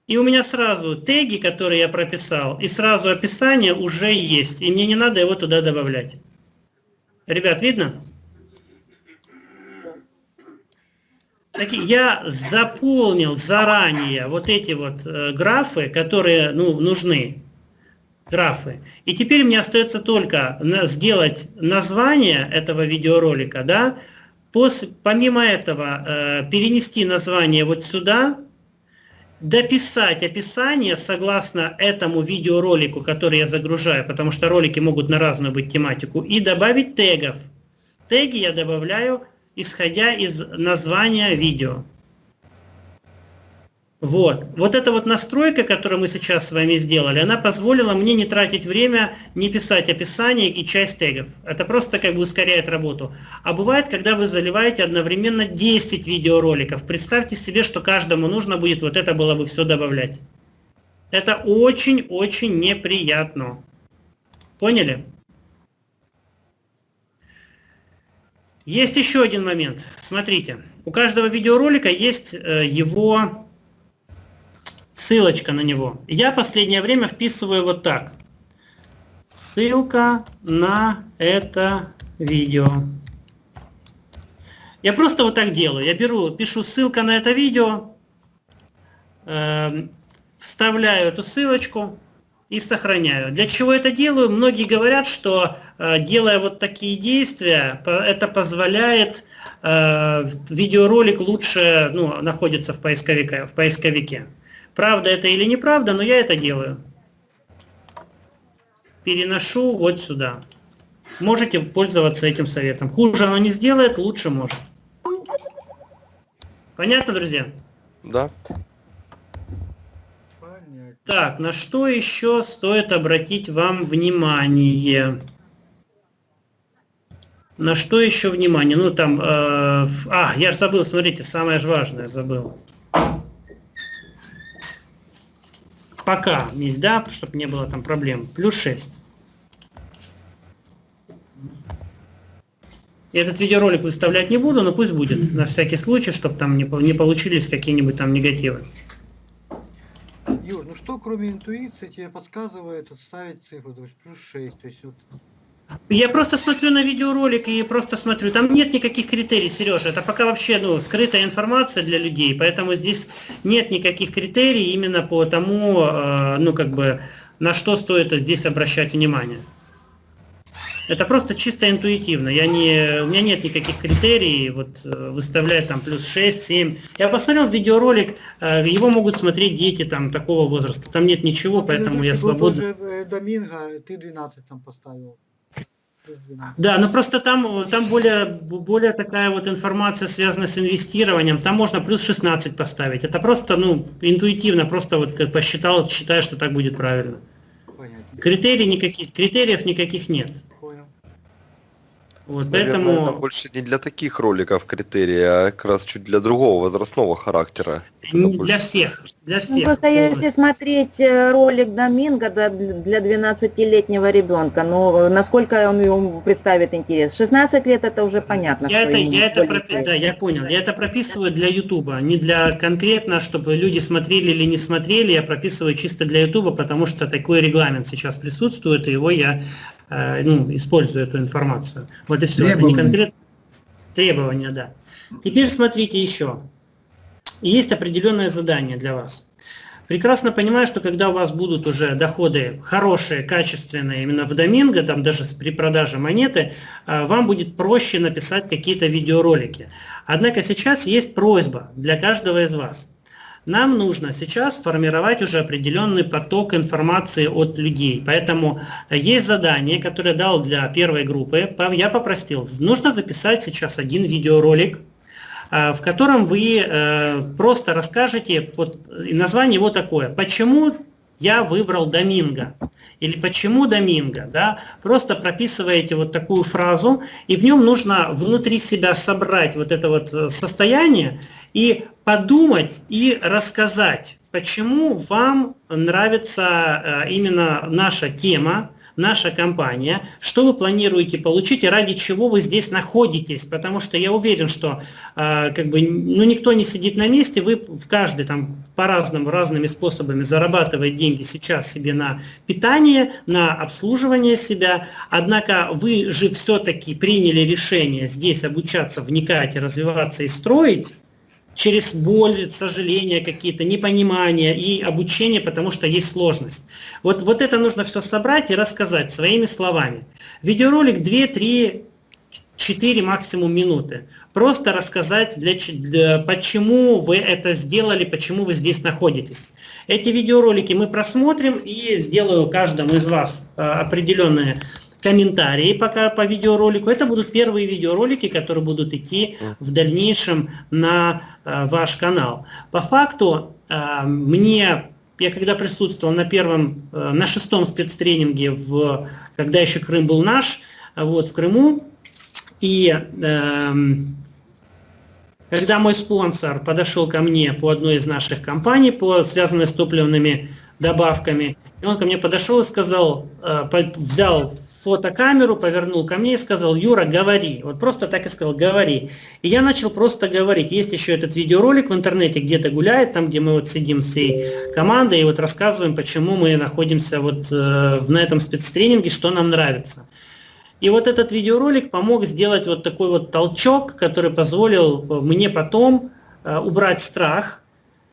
И у меня сразу теги, которые я прописал, и сразу описание уже есть. И мне не надо его туда добавлять. Ребят, видно? Таки, я заполнил заранее вот эти вот э, графы, которые ну, нужны. Графы. И теперь мне остается только на- сделать название этого видеоролика, да, Пос- помимо этого э, перенести название вот сюда, дописать описание согласно этому видеоролику, который я загружаю, потому что ролики могут на разную быть тематику, и добавить тегов. Теги я добавляю, исходя из названия видео. Вот. Вот эта вот настройка, которую мы сейчас с вами сделали, она позволила мне не тратить время, не писать описание и часть тегов. Это просто как бы ускоряет работу. А бывает, когда вы заливаете одновременно 10 видеороликов. Представьте себе, что каждому нужно будет вот это было бы все добавлять. Это очень-очень неприятно. Поняли? Есть еще один момент. Смотрите, у каждого видеоролика есть э, его ссылочка на него. Я последнее время вписываю вот так. Ссылка на это видео. Я просто вот так делаю. Я беру, пишу ссылка на это видео, эм, вставляю эту ссылочку и сохраняю. Для чего это делаю? Многие говорят, что э, делая вот такие действия, это позволяет э, видеоролик лучше ну, находится в поисковике, в поисковике. Правда это или неправда, но я это делаю. Переношу вот сюда. Можете пользоваться этим советом. Хуже оно не сделает, лучше может. Понятно, друзья? Да. Так, на что еще стоит обратить вам внимание? На что еще внимание? Ну там, э, а, я же забыл, смотрите, самое же важное забыл. Пока есть, да, чтобы не было там проблем. Плюс 6. Я этот видеоролик выставлять не буду, но пусть будет, на всякий случай, чтобы там не, не получились какие-нибудь там негативы. Юр, ну что кроме интуиции тебе подсказывает отставить цифру, то есть плюс 6, то есть вот Я просто смотрю на видеоролик и просто смотрю. Там нет никаких критерий, Сережа. Это пока вообще ну, скрытая информация для людей, поэтому здесь нет никаких критерий именно по тому, э, ну как бы, на что стоит здесь обращать внимание. Это просто чисто интуитивно. Я не, у меня нет никаких критерий, вот э, выставлять там плюс 6, 7. Я посмотрел видеоролик, э, его могут смотреть дети там такого возраста. Там нет ничего, поэтому я тоже э, Доминго, ты 12 там поставил. Плюс 12. Да, но просто там, там более, более такая вот информация связана с инвестированием. Там можно плюс 16 поставить. Это просто, ну, интуитивно, просто вот как посчитал, считаю, что так будет правильно. Понятно. Критерий никаких, критериев никаких нет. Вот, Наверное, поэтому это больше не для таких роликов критерии, а как раз чуть для другого возрастного характера. Не больше- для всех, для Ну, всех. просто если смотреть э, ролик Доминго для 12-летнего ребенка, ну, э, насколько он ему представит интерес? 16 лет это уже понятно. Я это, я это, пропи- да, я понял. Я это прописываю для Ютуба, не для конкретно, чтобы люди смотрели или не смотрели. Я прописываю чисто для Ютуба, потому что такой регламент сейчас присутствует, и его я ну, использую эту информацию. Вот и все. Это не Требования. конкретно требования, да. Теперь смотрите еще. Есть определенное задание для вас. Прекрасно понимаю, что когда у вас будут уже доходы хорошие, качественные именно в доминго, там даже при продаже монеты, а, вам будет проще написать какие-то видеоролики. Однако сейчас есть просьба для каждого из вас. Нам нужно сейчас формировать уже определенный поток информации от людей. Поэтому э, есть задание, которое дал для первой группы. Я попросил, нужно записать сейчас один видеоролик, а, в котором вы э, просто расскажете, вот, название его такое, почему я выбрал Доминго, или почему Доминго, да, просто прописываете вот такую фразу, и в нем нужно внутри себя собрать вот это вот э, состояние и подумать и рассказать, почему вам нравится э, именно наша тема, наша компания, что вы планируете получить и ради чего вы здесь находитесь, потому что я уверен, что э, как бы, ну, никто не сидит на месте, вы в каждый там по-разному, разными способами зарабатывает деньги сейчас себе на питание, на обслуживание себя, однако вы же все-таки приняли решение здесь обучаться, вникать, развиваться и строить, через боль, сожаления какие-то, непонимания и обучение, потому что есть сложность. Вот, вот это нужно все собрать и рассказать своими словами. Видеоролик 2, 3, 4 максимум минуты. Просто рассказать, для, для- почему вы это сделали, почему вы здесь находитесь. Эти видеоролики мы просмотрим и сделаю каждому из вас э, определенные комментарии пока по видеоролику. Это будут первые видеоролики, которые будут идти в дальнейшем на э, ваш канал. По факту э, мне, я когда присутствовал на первом, э, на шестом спецтренинге, в, когда еще Крым был наш, э, вот в Крыму, и эм, когда мой спонсор подошел ко мне по одной из наших компаний, по, связанной с топливными добавками, и он ко мне подошел и сказал, э, взял фотокамеру, повернул ко мне и сказал, Юра, говори. Вот просто так и сказал, говори. И я начал просто говорить. Есть еще этот видеоролик в интернете, где-то гуляет, там, где мы вот сидим всей командой и вот рассказываем, почему мы находимся вот э, на этом спецтренинге, что нам нравится. И вот этот видеоролик помог сделать вот такой вот толчок, который позволил мне потом э, убрать страх.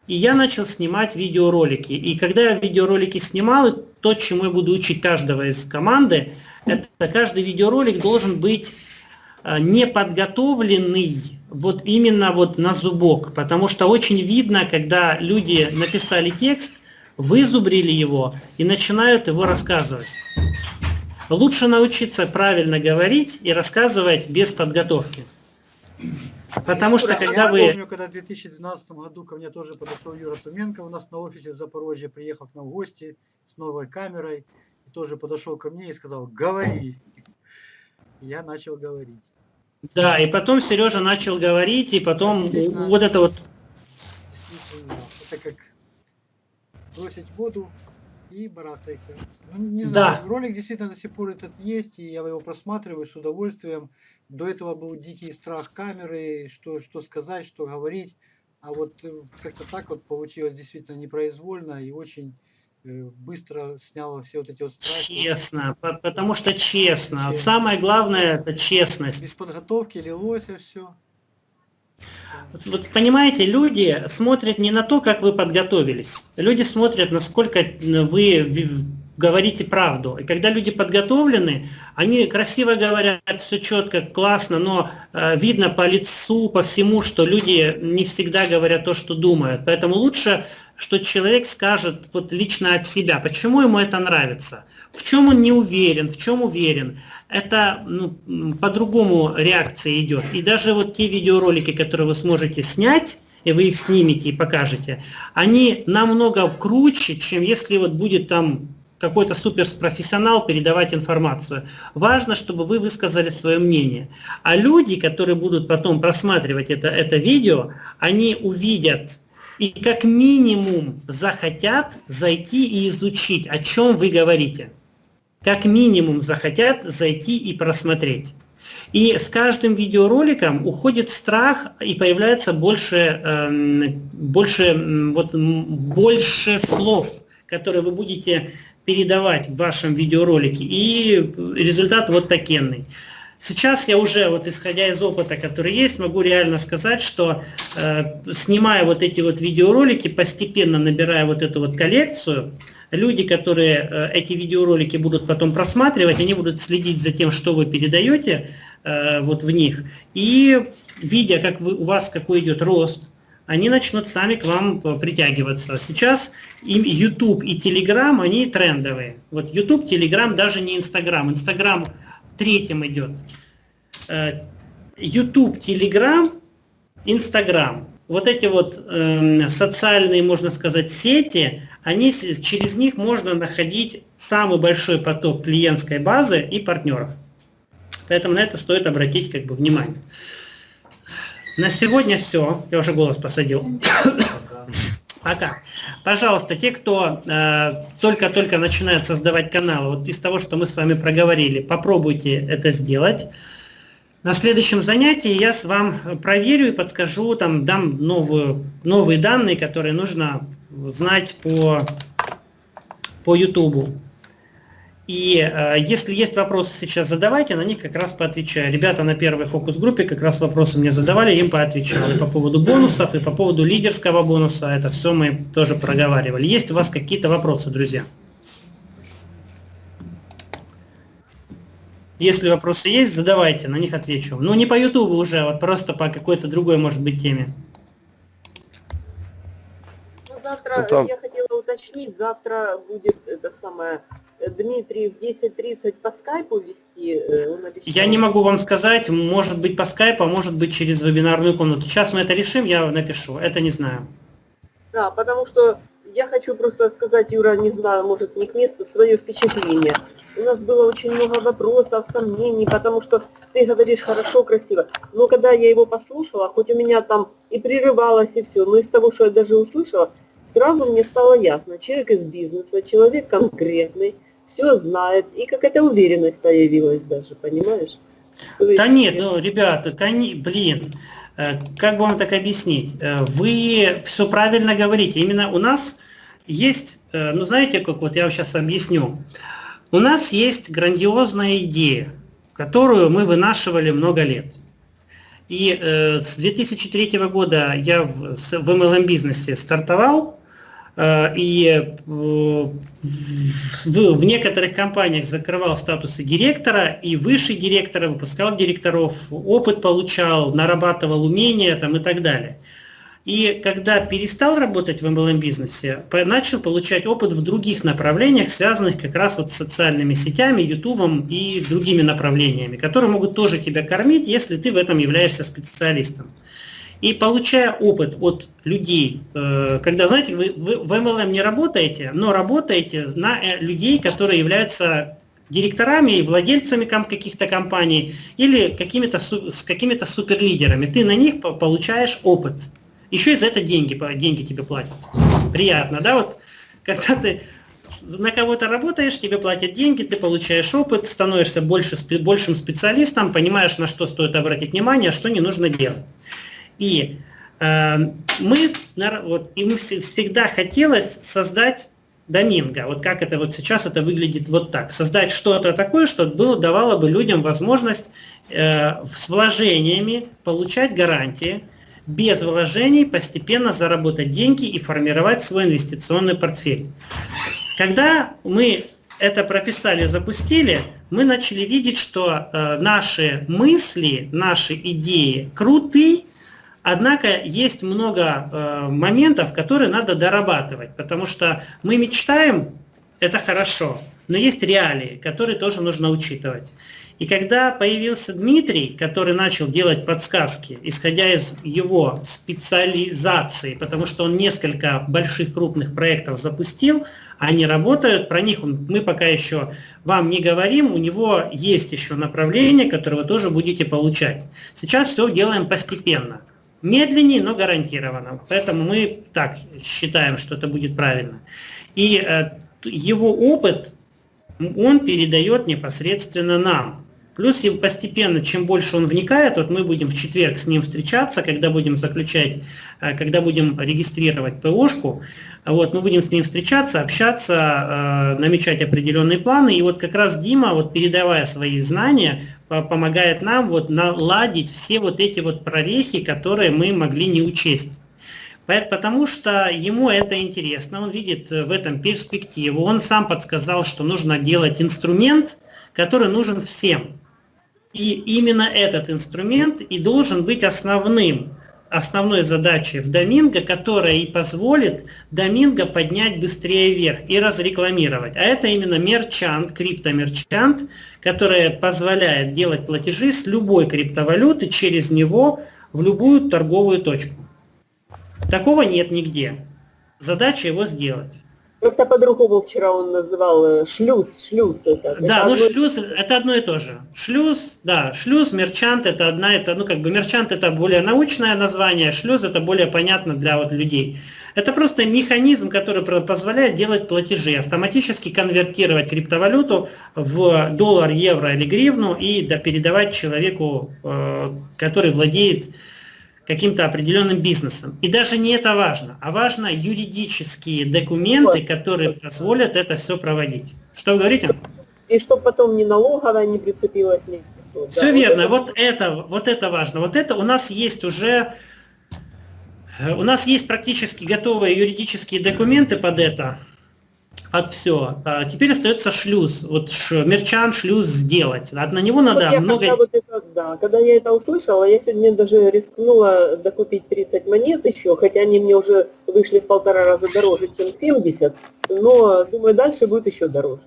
И я начал снимать видеоролики. И когда я видеоролики снимал, то, чему я буду учить каждого из команды, это каждый видеоролик должен быть э, неподготовленный вот именно вот на зубок. Потому что очень видно, когда люди написали текст, вызубрили его и начинают его рассказывать. Лучше научиться правильно говорить и рассказывать без подготовки. Потому что Я когда вы... помню, когда в 2012 году ко мне тоже подошел Юра Туменко у нас на офисе в Запорожье, приехал к нам в гости с новой камерой, тоже подошел ко мне и сказал, говори. Я начал говорить. Да, и потом Сережа начал говорить, и потом вот это вот... Это как бросить воду и барахтайся. Ну, не Да. знаю, ролик действительно до сих пор этот есть, и я его просматриваю с удовольствием. До этого был дикий страх камеры, что, что сказать, что говорить. А вот э, как-то так вот получилось действительно непроизвольно и очень быстро сняло все вот эти вот страхи. Честно, по- потому что честно. Честно. Самое главное это Без честность. подготовки лилось и все. Вот- понимаете, люди смотрят не на то, как вы подготовились. Люди смотрят, насколько вы в- говорите правду. И когда люди подготовлены, они красиво говорят, все четко, классно, но э, видно по лицу, по всему, что люди не всегда говорят то, что думают. Поэтому лучше, что человек скажет вот лично от себя, почему ему это нравится, в чем он не уверен, в чем уверен. Это ну, по-другому реакция идет. И даже вот те видеоролики, которые вы сможете снять, и вы их снимете и покажете, они намного круче, чем если вот будет там какой-то суперпрофессионал передавать информацию. Важно, чтобы вы высказали свое мнение. А люди, которые будут потом просматривать это, это видео, они увидят и как минимум захотят зайти и изучить, о чем вы говорите. Как минимум захотят зайти и просмотреть. И с каждым видеороликом уходит страх и появляется больше, эм, больше, вот, больше слов, которые вы будете передавать в вашем видеоролике, и результат вот такенный. Сейчас я уже, вот исходя из опыта, который есть, могу реально сказать, что э, снимая вот эти вот видеоролики, постепенно набирая вот эту вот коллекцию, люди, которые э, эти видеоролики будут потом просматривать, они будут следить за тем, что вы передаете э, вот в них, и видя, как вы, у вас какой идет рост, они начнут сами к вам э, притягиваться. Сейчас им YouTube и Telegram, они трендовые. Вот YouTube, Telegram, даже не Instagram. Instagram третьим идет. Э, YouTube, Telegram, Instagram. Вот эти вот э, социальные, можно сказать, сети, они, через них можно находить самый большой поток клиентской базы и партнеров. Поэтому на это стоит обратить как бы, внимание. На сегодня все. Я уже голос посадил. Пока. Пожалуйста, те, кто э, только-только э, начинает создавать канал, вот из того, что мы с вами проговорили, попробуйте это сделать. На следующем занятии я с вам проверю и подскажу, там дам новую, новые данные, которые нужно знать по, по YouTube. И э, если есть вопросы сейчас, задавайте, на них как раз поотвечаю. Ребята на первой фокус-группе как раз вопросы мне задавали, им поотвечал. И по поводу бонусов, и по поводу лидерского бонуса, это все мы тоже проговаривали. Есть у вас какие-то вопросы, друзья? Если вопросы есть, задавайте, на них отвечу. Ну, не по YouTube уже, а вот просто по какой-то другой, может быть, теме. Ну, завтра, ну, там... я хотела уточнить, завтра будет это самое Дмитрий в 10.30 по скайпу вести? Э, я не могу вам сказать, может быть по скайпу, а может быть через вебинарную комнату. Сейчас мы это решим, я напишу, это не знаю. Да, потому что я хочу просто сказать, Юра, не знаю, может не к месту, свое впечатление. У нас было очень много вопросов, сомнений, потому что ты говоришь хорошо, красиво. Но когда я его послушала, хоть у меня там и прерывалось и все, но из того, что я даже услышала, сразу мне стало ясно, человек из бизнеса, человек конкретный, все знает, и какая-то уверенность появилась даже, понимаешь? есть, да нет, ну, ребята, кони, блин, э, как бы вам так объяснить? Э, вы все правильно говорите. Именно у нас есть, э, ну знаете, как вот я вам сейчас объясню. У нас есть грандиозная идея, которую мы вынашивали много лет. И э, с 2003 года я в, в MLM бизнесе стартовал, и э, в некоторых компаниях закрывал статусы директора и выше директора, выпускал директоров, опыт получал, нарабатывал умения там, и так далее. И когда перестал работать в MLM-бизнесе, начал получать опыт в других направлениях, связанных как раз вот с социальными сетями, ютубом и другими направлениями, которые могут тоже тебя кормить, если ты в этом являешься специалистом. И получая опыт от людей, э, когда, знаете, вы, вы в MLM не работаете, но работаете на э, людей, которые являются директорами и владельцами каких-то компаний или какими-то с какими-то суперлидерами. Ты на них получаешь опыт. Еще и за это деньги, деньги тебе платят. Приятно, да? Вот когда ты на кого-то работаешь, тебе платят деньги, ты получаешь опыт, становишься больше, большим специалистом, понимаешь, на что стоит обратить внимание, а что не нужно делать. И э, мы, вот, и мы всегда хотелось создать доминго. Вот как это вот сейчас это выглядит вот так. Создать что-то такое, что было, давало бы людям возможность э, с вложениями получать гарантии, без вложений постепенно заработать деньги и формировать свой инвестиционный портфель. Когда мы это прописали, запустили, мы начали видеть, что э, наши мысли, наши идеи круты, Однако есть много э, моментов, которые надо дорабатывать, потому что мы мечтаем, это хорошо, но есть реалии, которые тоже нужно учитывать. И когда появился Дмитрий, который начал делать подсказки, исходя из его специализации, потому что он несколько больших крупных проектов запустил, они работают, про них мы пока еще вам не говорим, у него есть еще направление, которое вы тоже будете получать. Сейчас все делаем постепенно. Медленнее, но гарантированно. Поэтому мы так считаем, что это будет правильно. И э, его опыт он передает непосредственно нам. Плюс постепенно, чем больше он вникает, вот мы будем в четверг с ним встречаться, когда будем заключать, э, когда будем регистрировать ПОшку, вот, мы будем с ним встречаться, общаться, э, намечать определенные планы. И вот как раз Дима, вот передавая свои знания, помогает нам вот наладить все вот эти вот прорехи, которые мы могли не учесть. Потому что ему это интересно, он видит в этом перспективу. Он сам подсказал, что нужно делать инструмент, который нужен всем. И именно этот инструмент и должен быть основным, основной задачей в Доминго, которая и позволит Доминго поднять быстрее вверх и разрекламировать. А это именно мерчант, криптомерчант, который позволяет делать платежи с любой криптовалюты через него в любую торговую точку. Такого нет нигде. Задача его сделать. Как-то по-другому вчера он называл э, шлюз, шлюз. Это, да, это ну одно... шлюз это одно и то же. Шлюз, да, шлюз, мерчант это одна, это, ну как бы мерчант это более научное название, шлюз это более понятно для вот людей. Это просто механизм, который позволяет делать платежи, автоматически конвертировать криптовалюту в доллар, евро или гривну и да, передавать человеку, э, который владеет каким-то определенным бизнесом. И даже не это важно, а важно юридические документы, которые позволят это все проводить. Что вы говорите? И чтобы потом ни налоговая не прицепилась. Ни... Все да, верно, вот это... вот это, вот это важно. Вот это у нас есть уже, э, у нас есть практически готовые юридические документы под это от все. А теперь остается шлюз. Вот ш, мерчан шлюз сделать. А на него надо вот много... Когда, вот это, да, когда я это услышала, я сегодня даже рискнула докупить 30 монет еще, хотя они мне уже вышли в полтора раза дороже, чем 70, но думаю, дальше будет еще дороже.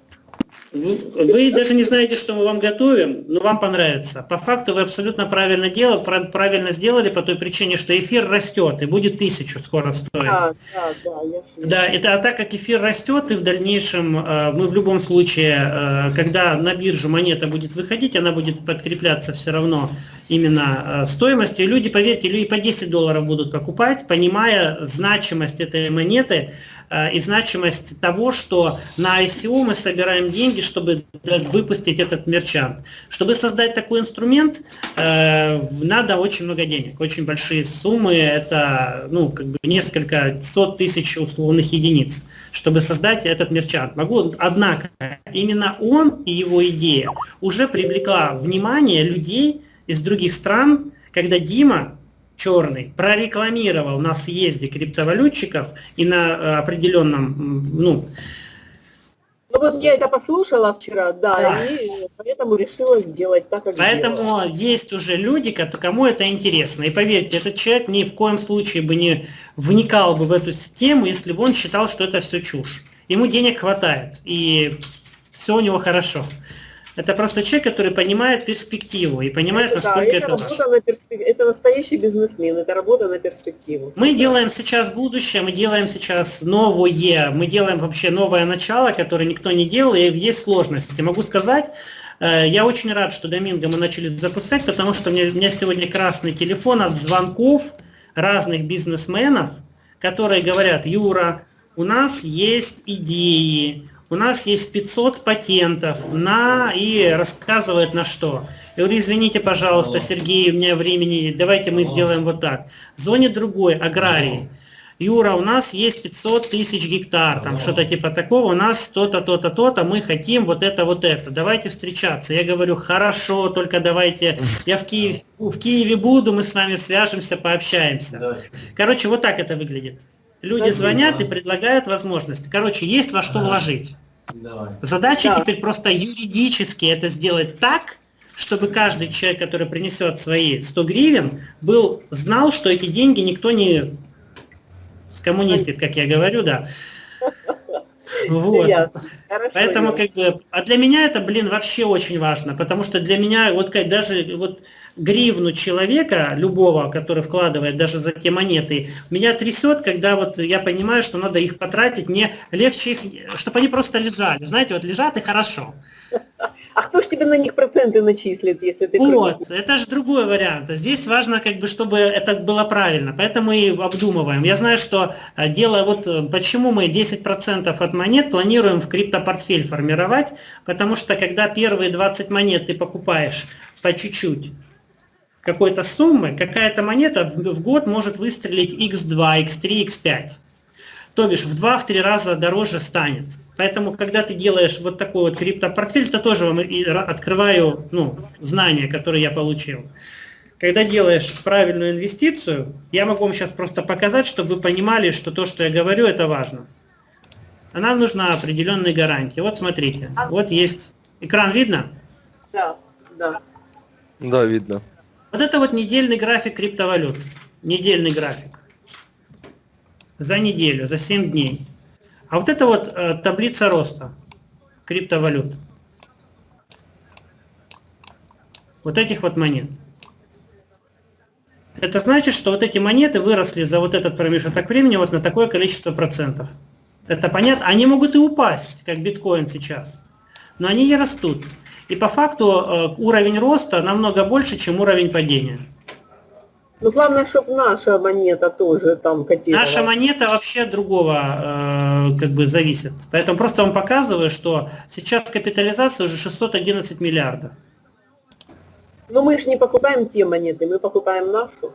Вы даже не знаете, что мы вам готовим, но вам понравится. По факту вы абсолютно правильно делали, правильно сделали по той причине, что эфир растет и будет тысячу скоро стоить. Да, да, да. Я... Да, это, а так как эфир растет, и в дальнейшем э, мы в любом случае, э, когда на биржу монета будет выходить, она будет подкрепляться все равно именно э, стоимостью. Люди, поверьте, люди по 10 долларов будут покупать, понимая значимость этой монеты, и значимость того, что на ICO мы собираем деньги, чтобы выпустить этот мерчант. Чтобы создать такой инструмент, э, надо очень много денег, очень большие суммы, это ну, как бы несколько сот тысяч условных единиц, чтобы создать этот мерчант. Могу, однако, именно он и его идея уже привлекла внимание людей из других стран, когда Дима черный прорекламировал на съезде криптовалютчиков и на э, определенном, ну... Ну вот я это послушала вчера, да, да. и поэтому решила сделать так, как Поэтому сделала. есть уже люди, кому это интересно. И поверьте, этот человек ни в коем случае бы не вникал бы в эту тему, если бы он считал, что это все чушь. Ему денег хватает, и все у него хорошо. Это просто человек, который понимает перспективу и понимает, это, насколько да, это, это важно. На перспек... Это настоящий бизнесмен, это работа на перспективу. Мы делаем сейчас будущее, мы делаем сейчас новое, мы делаем вообще новое начало, которое никто не делал, и есть сложности. Могу сказать, э, я очень рад, что Доминго мы начали запускать, потому что у меня, у меня сегодня красный телефон от звонков разных бизнесменов, которые говорят, Юра, у нас есть идеи, у нас есть 500 патентов на и рассказывает на что. Я говорю, извините, пожалуйста, Сергей, у меня времени, давайте мы сделаем вот так. Звонит другой, аграрий. Юра, у нас есть 500 тысяч гектар, там что-то типа такого, у нас то-то, то-то, то-то, мы хотим вот это, вот это, давайте встречаться. Я говорю, хорошо, только давайте, я в Киеве, в Киеве буду, мы с вами свяжемся, пообщаемся. Короче, вот так это выглядит. Люди звонят и предлагают возможности. Короче, есть во что вложить. Задача да. теперь просто юридически это сделать так, чтобы каждый человек, который принесет свои 100 гривен, был, знал, что эти деньги никто не скоммунистит, как я говорю, да. Вот. Поэтому как бы, а для меня это, блин, вообще очень важно, потому что для меня вот как даже вот гривну человека, любого, который вкладывает даже за те монеты, меня трясет, когда вот я понимаю, что надо их потратить, мне легче их, чтобы они просто лежали. Знаете, вот лежат и хорошо. А кто ж тебе на них проценты начислит, если ты... Вот, это же другой вариант. Здесь важно, как бы, чтобы это было правильно, поэтому и обдумываем. Я знаю, что э, дело, вот э, почему мы 10% от монет планируем в криптопортфель формировать, потому что когда первые 20 монет ты покупаешь по чуть-чуть, какой-то суммы, какая-то монета в, год может выстрелить x2, x3, x5. То бишь в 2-3 раза дороже станет. Поэтому, когда ты делаешь вот такой вот криптопортфель, то тоже вам открываю ну, знания, которые я получил. Когда делаешь правильную инвестицию, я могу вам сейчас просто показать, чтобы вы понимали, что то, что я говорю, это важно. А нам нужна определенные гарантии. Вот смотрите, вот есть экран видно? Да, да. Да, видно. Вот это вот недельный график криптовалют. Недельный график. За неделю, за 7 дней. А вот это вот э, таблица роста криптовалют. Вот этих вот монет. Это значит, что вот эти монеты выросли за вот этот промежуток времени вот на такое количество процентов. Это понятно? Они могут и упасть, как биткоин сейчас. Но они не растут. И по факту э, уровень роста намного больше, чем уровень падения. Ну, главное, чтобы наша монета тоже там котировалась. Наша монета вообще от другого э, как бы зависит. Поэтому просто вам показываю, что сейчас капитализация уже 611 миллиардов. Но мы же не покупаем те монеты, мы покупаем нашу.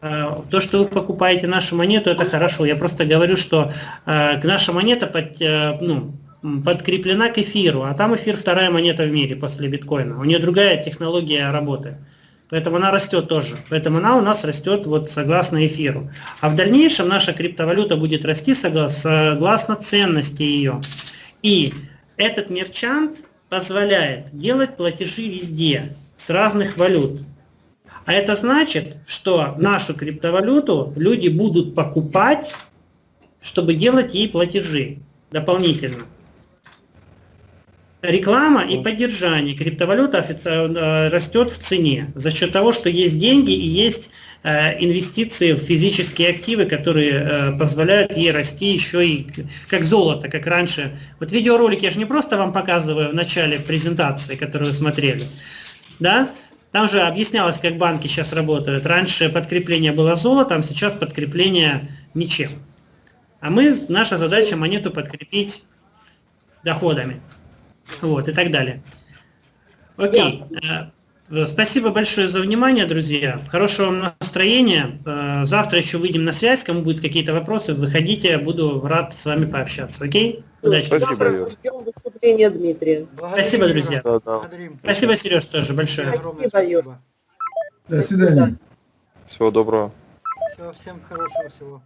Э, То, что вы покупаете нашу монету, это хорошо. Я просто говорю, что э, наша монета под, э, ну, подкреплена к эфиру, а там эфир вторая монета в мире после биткоина. У нее другая технология работы. Поэтому она растет тоже. Поэтому она у нас растет вот согласно эфиру. А в дальнейшем наша криптовалюта будет расти согла- согласно ценности ее. И этот мерчант позволяет делать платежи везде, с разных валют. А это значит, что нашу криптовалюту люди будут покупать, чтобы делать ей платежи дополнительно. Реклама и поддержание криптовалюты офици- растет в цене за счет того, что есть деньги и есть э, инвестиции в физические активы, которые э, позволяют ей расти еще и как золото, как раньше. Вот видеоролик я же не просто вам показываю в начале презентации, которую вы смотрели, да? Там же объяснялось, как банки сейчас работают. Раньше подкрепление было золотом, сейчас подкрепление ничем. А мы, наша задача монету подкрепить доходами. Вот, и так далее. Окей. Э, Спасибо большое за внимание, друзья. Хорошего вам настроения. Э, Завтра еще выйдем на связь. Кому будут какие-то вопросы, выходите. Буду рад с вами пообщаться. Окей? Удачи. Спасибо, Юр. ждем выступления Дмитрия. Благодарим, Спасибо, друзья. Да, да. Спасибо, Сереж, тоже большое. Спасибо, Юр. спасибо. До свидания. Всего доброго. Всё, всем хорошего всего.